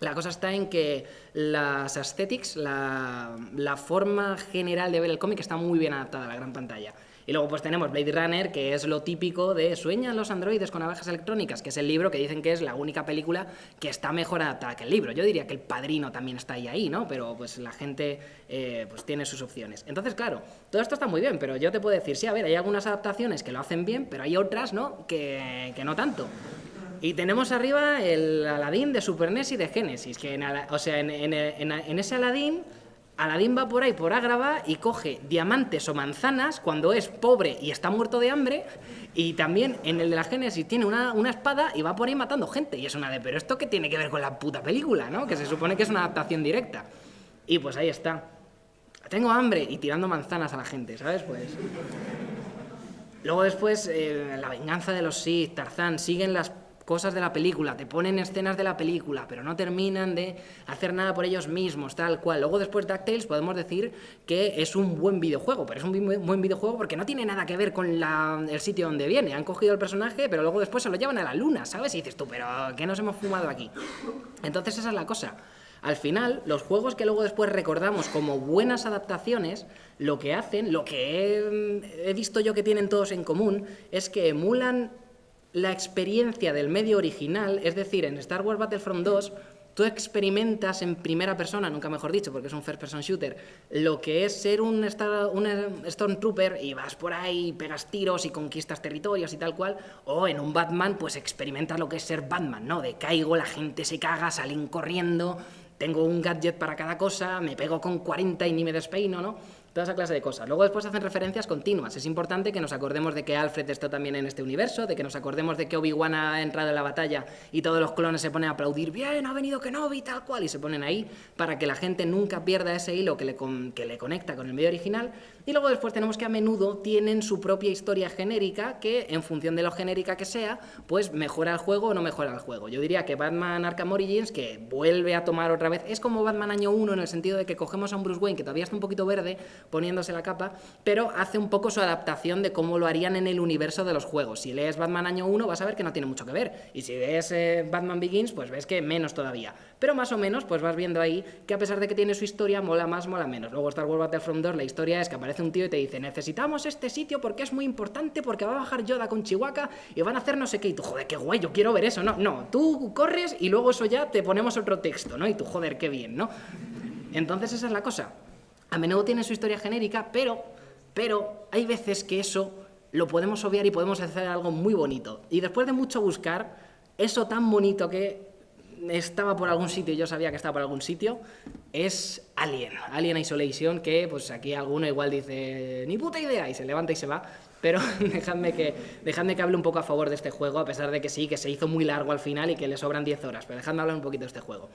la cosa está en que las aesthetics, la, forma general de ver el cómic está muy bien adaptada a la gran pantalla. Y luego pues tenemos Blade Runner, que es lo típico de Sueñan los androides con abejas electrónicas, que es el libro que dicen que es la única película que está mejor adaptada que el libro. Yo diría que El Padrino también está ahí, ahí ¿no? Pero pues la gente eh, pues tiene sus opciones. Entonces, claro, todo esto está muy bien, pero yo te puedo decir, sí, a ver, hay algunas adaptaciones que lo hacen bien, pero hay otras, ¿no? Que, que no tanto. Y tenemos arriba el Aladdin de Super NES y de Genesis, que en, o sea, en, en- en- ese Aladdin, Aladdin va por ahí por Ágrava y coge diamantes o manzanas cuando es pobre y está muerto de hambre, y también en el de la Genesis tiene una, una espada y va por ahí matando gente, y es una de, pero ¿esto qué tiene que ver con la puta película, no? Que se supone que es una adaptación directa. Y pues ahí está. Tengo hambre y tirando manzanas a la gente, ¿sabes? Pues... Luego después, eh, la venganza de los Sith, Tarzán, siguen las cosas de la película, te ponen escenas de la película, pero no terminan de hacer nada por ellos mismos, tal cual. Luego después DuckTales podemos decir que es un buen videojuego, pero es un buen videojuego porque no tiene nada que ver con la- el sitio donde viene. Han cogido el personaje, pero luego después se lo llevan a la luna, ¿sabes? Y dices tú, pero ¿qué nos hemos fumado aquí? Entonces esa es la cosa. Al final, los juegos que luego después recordamos como buenas adaptaciones, lo que hacen, lo que he, he visto yo que tienen todos en común, es que emulan la experiencia del medio original, es decir, en Star Wars Battlefront 2, tú experimentas en primera persona, nunca mejor dicho, porque es un first person shooter, lo que es ser un, Star- un Stormtrooper y vas por ahí, pegas tiros y conquistas territorios y tal cual, o en un Batman, pues experimentas lo que es ser Batman, ¿no? De caigo, la gente se caga, salen corriendo, tengo un gadget para cada cosa, me pego con 40 y ni me despeino, ¿no? Toda esa clase de cosas. Luego después hacen referencias continuas. Es importante que nos acordemos de que Alfred está también en este universo, de que nos acordemos de que Obi-Wan ha entrado en la batalla y todos los clones se ponen a aplaudir, bien, ha venido Kenobi, tal cual, y se ponen ahí para que la gente nunca pierda ese hilo que le, que le conecta con el medio original. Y luego después tenemos que a menudo tienen su propia historia genérica que, en función de lo genérica que sea, pues mejora el juego o no mejora el juego. Yo diría que Batman Arkham Origins, que vuelve a tomar otra vez, es como Batman año 1 en el sentido de que cogemos a un Bruce Wayne que todavía está un poquito verde poniéndose la capa, pero hace un poco su adaptación de cómo lo harían en el universo de los juegos. Si lees Batman año 1 vas a ver que no tiene mucho que ver, y si ves eh, Batman Begins, pues ves que menos todavía. Pero más o menos, pues vas viendo ahí que a pesar de que tiene su historia, mola más, mola menos. Luego Star Wars Battlefront 2, la historia es que aparece un tío y te dice, necesitamos este sitio porque es muy importante, porque va a bajar Yoda con Chihuahua y van a hacer no sé qué. Y tú, joder, qué guay, yo quiero ver eso. No, no, tú corres y luego eso ya te ponemos otro texto, ¿no? Y tú, joder, qué bien, ¿no? Entonces esa es la cosa. A menudo tiene su historia genérica, pero, pero hay veces que eso lo podemos obviar y podemos hacer algo muy bonito. Y después de mucho buscar, eso tan bonito que estaba por algún sitio y yo sabía que estaba por algún sitio, es Alien, Alien Isolation, que pues aquí alguno igual dice, ni puta idea, y se levanta y se va. Pero dejadme que, dejadme que hable un poco a favor de este juego, a pesar de que sí, que se hizo muy largo al final y que le sobran 10 horas, pero dejadme hablar un poquito de este juego.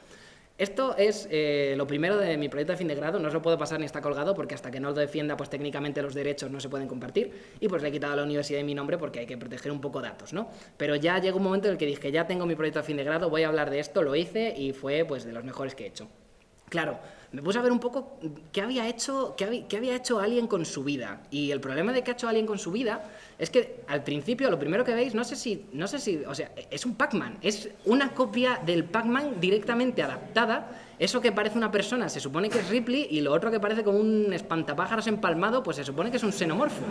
Esto es eh, lo primero de mi proyecto de fin de grado, no os lo puedo pasar ni está colgado porque hasta que no lo defienda, pues técnicamente los derechos no se pueden compartir y pues le he quitado a la universidad mi nombre porque hay que proteger un poco datos, ¿no? Pero ya llegó un momento en el que dije, ya tengo mi proyecto de fin de grado, voy a hablar de esto, lo hice y fue pues de los mejores que he hecho. Claro, me puse a ver un poco qué había hecho, qué había, qué hecho Alien con su vida. Y el problema de que ha hecho Alien con su vida es que al principio lo primero que veis, no sé si, no sé si, o sea, es un Pac-Man, es una copia del Pac-Man directamente adaptada. Eso que parece una persona se supone que es Ripley y lo otro que parece como un espantapájaros empalmado, pues se supone que es un xenomorfo.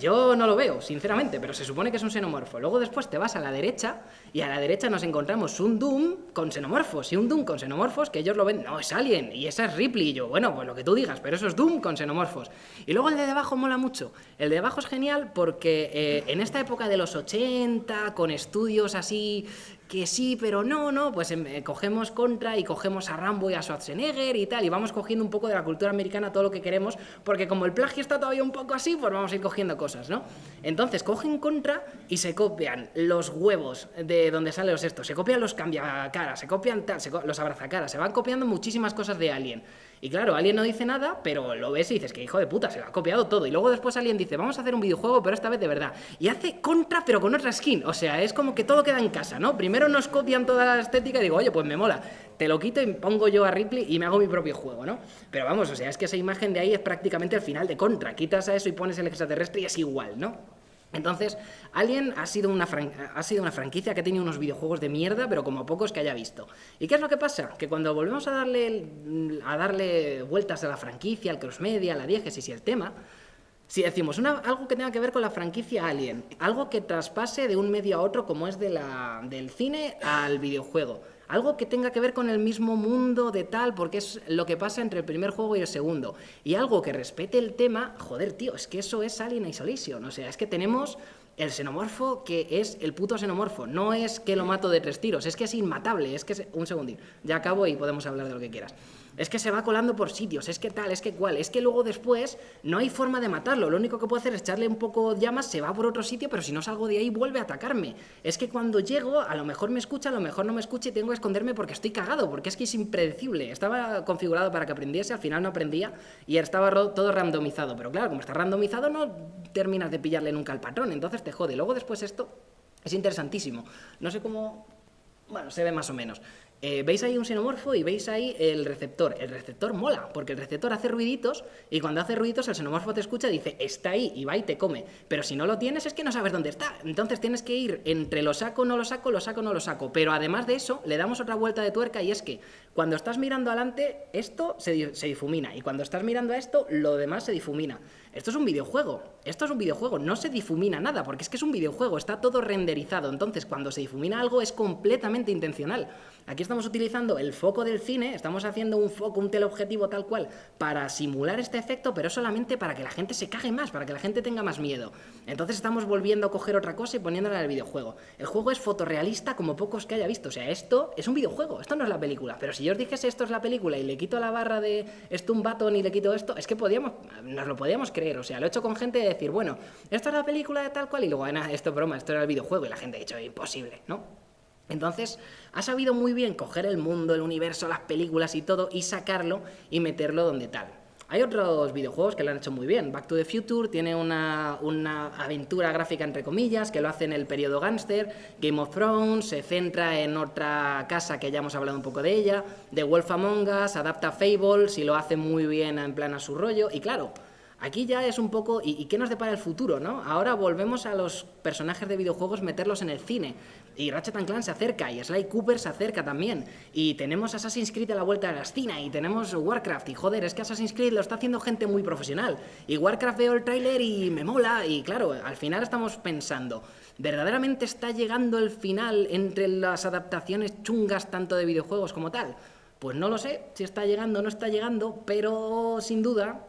Yo no lo veo, sinceramente, pero se supone que es un xenomorfo. Luego después te vas a la derecha y a la derecha nos encontramos un Doom con xenomorfos y un Doom con xenomorfos que ellos lo ven, no, es Alien y esa es Ripley y yo, bueno, pues lo que tú digas, pero eso es Doom con xenomorfos. Y luego el de debajo mola mucho. El de debajo es genial porque eh, en esta época de los 80, con estudios así que sí, pero no, no, pues em, eh, cogemos Contra y cogemos a Rambo y a Schwarzenegger y tal, y vamos cogiendo un poco de la cultura americana todo lo que queremos, porque como el plagio está todavía un poco así, pues vamos a ir cogiendo cosas, ¿no? Entonces cogen Contra y se copian los huevos de donde salen los estos, se copian los cambiacaras, se copian tal, se co- los abrazacaras, se van copiando muchísimas cosas de Alien. Y claro, Alien no dice nada, pero lo ves y dices que hijo de puta, se lo ha copiado todo. Y luego después Alien dice, vamos a hacer un videojuego, pero esta vez de verdad. Y hace contra, pero con otra skin. O sea, es como que todo queda en casa, ¿no? Primero nos copian toda la estética y digo, oye, pues me mola. Te lo quito y pongo yo a Ripley y me hago mi propio juego, ¿no? Pero vamos, o sea, es que esa imagen de ahí es prácticamente el final de contra. Quitas a eso y pones el extraterrestre y es igual, ¿no? Entonces, Alien ha sido, una ha sido una franquicia que ha tenido unos videojuegos de mierda, pero como pocos que haya visto. ¿Y qué es lo que pasa? Que cuando volvemos a darle, a darle vueltas a la franquicia, al crossmedia, a la diégesis y el tema, Si decimos algo que tenga que ver con la franquicia Alien, algo que traspase de un medio a otro como es de la, del cine al videojuego, algo que tenga que ver con el mismo mundo de tal, porque es lo que pasa entre el primer juego y el segundo, y algo que respete el tema, joder, tío, es que eso es Alien Isolation, o sea, es que tenemos el xenomorfo que es el puto xenomorfo, no es que lo mato de tres tiros, es que es inmatable, es que es... un segundín, ya acabo y podemos hablar de lo que quieras es que se va colando por sitios, es que tal, es que cual, es que luego después no hay forma de matarlo, lo único que puedo hacer es echarle un poco llamas, se va por otro sitio, pero si no salgo de ahí vuelve a atacarme. Es que cuando llego, a lo mejor me escucha, a lo mejor no me escucha y tengo que esconderme porque estoy cagado, porque es que es impredecible. Estaba configurado para que aprendiese, al final no aprendía y estaba todo randomizado, pero claro, como está randomizado no terminas de pillarle nunca al patrón, entonces te jode. Luego después esto es interesantísimo. No sé cómo... Bueno, se ve más o menos. Eh, veis ahí un xenomorfo y veis ahí el receptor. El receptor mola, porque el receptor hace ruiditos y cuando hace ruiditos el xenomorfo te escucha y dice, está ahí, y va y te come. Pero si no lo tienes es que no sabes dónde está. Entonces tienes que ir entre lo saco, no lo saco, lo saco, no lo saco. Pero además de eso, le damos otra vuelta de tuerca y es que cuando estás mirando adelante, esto se, difumina. Y cuando estás mirando a esto, lo demás se difumina. Esto es un videojuego, esto es un videojuego, no se difumina nada, porque es que es un videojuego, está todo renderizado, entonces cuando se difumina algo es completamente intencional. Aquí estamos utilizando el foco del cine, estamos haciendo un foco, un teleobjetivo tal cual, para simular este efecto, pero solamente para que la gente se cague más, para que la gente tenga más miedo. Entonces estamos volviendo a coger otra cosa y poniéndola en el videojuego. El juego es fotorrealista como pocos que haya visto, o sea, esto es un videojuego, esto no es la película, pero si yo os dijese esto es la película y le quito la barra de esto un baton y le quito esto, es que podíamos, nos lo podíamos creer, o sea, lo he hecho con gente de decir, bueno, esto es la película de tal cual y luego, ah, esto es broma, esto era el videojuego y la gente ha dicho, imposible, ¿no? Entonces, ha sabido muy bien coger el mundo, el universo, las películas y todo y sacarlo y meterlo donde tal. Hay otros videojuegos que lo han hecho muy bien. Back to the Future tiene una, una, aventura gráfica, entre comillas, que lo hace en el periodo gangster. Game of Thrones se centra en otra casa que ya hemos hablado un poco de ella. The Wolf Among Us adapta Fable, si lo hace muy bien en plan a su rollo. Y claro, Aquí ya es un poco, ¿y, qué nos depara el futuro? ¿no? Ahora volvemos a los personajes de videojuegos meterlos en el cine. Y Ratchet Clank se acerca, y Sly Cooper se acerca también. Y tenemos Assassin's Creed a la vuelta de la esquina, y tenemos Warcraft. Y joder, es que Assassin's Creed lo está haciendo gente muy profesional. Y Warcraft veo el tráiler y me mola. Y claro, al final estamos pensando, ¿verdaderamente está llegando el final entre las adaptaciones chungas tanto de videojuegos como tal? Pues no lo sé si está llegando o no está llegando, pero sin duda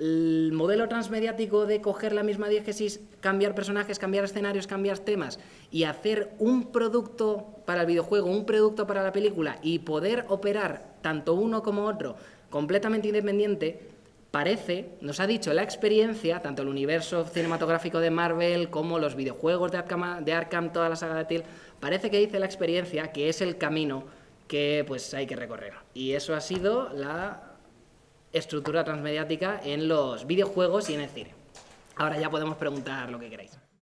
el modelo transmediático de coger la misma diégesis, cambiar personajes, cambiar escenarios, cambiar temas y hacer un producto para el videojuego, un producto para la película y poder operar tanto uno como otro completamente independiente, parece, nos ha dicho la experiencia, tanto el universo cinematográfico de Marvel como los videojuegos de Arkham, de Arkham toda la saga de Till, parece que dice la experiencia que es el camino que pues hay que recorrer. Y eso ha sido la estructura transmediática en los videojuegos y en el cine. Ahora ya podemos preguntar lo que queráis.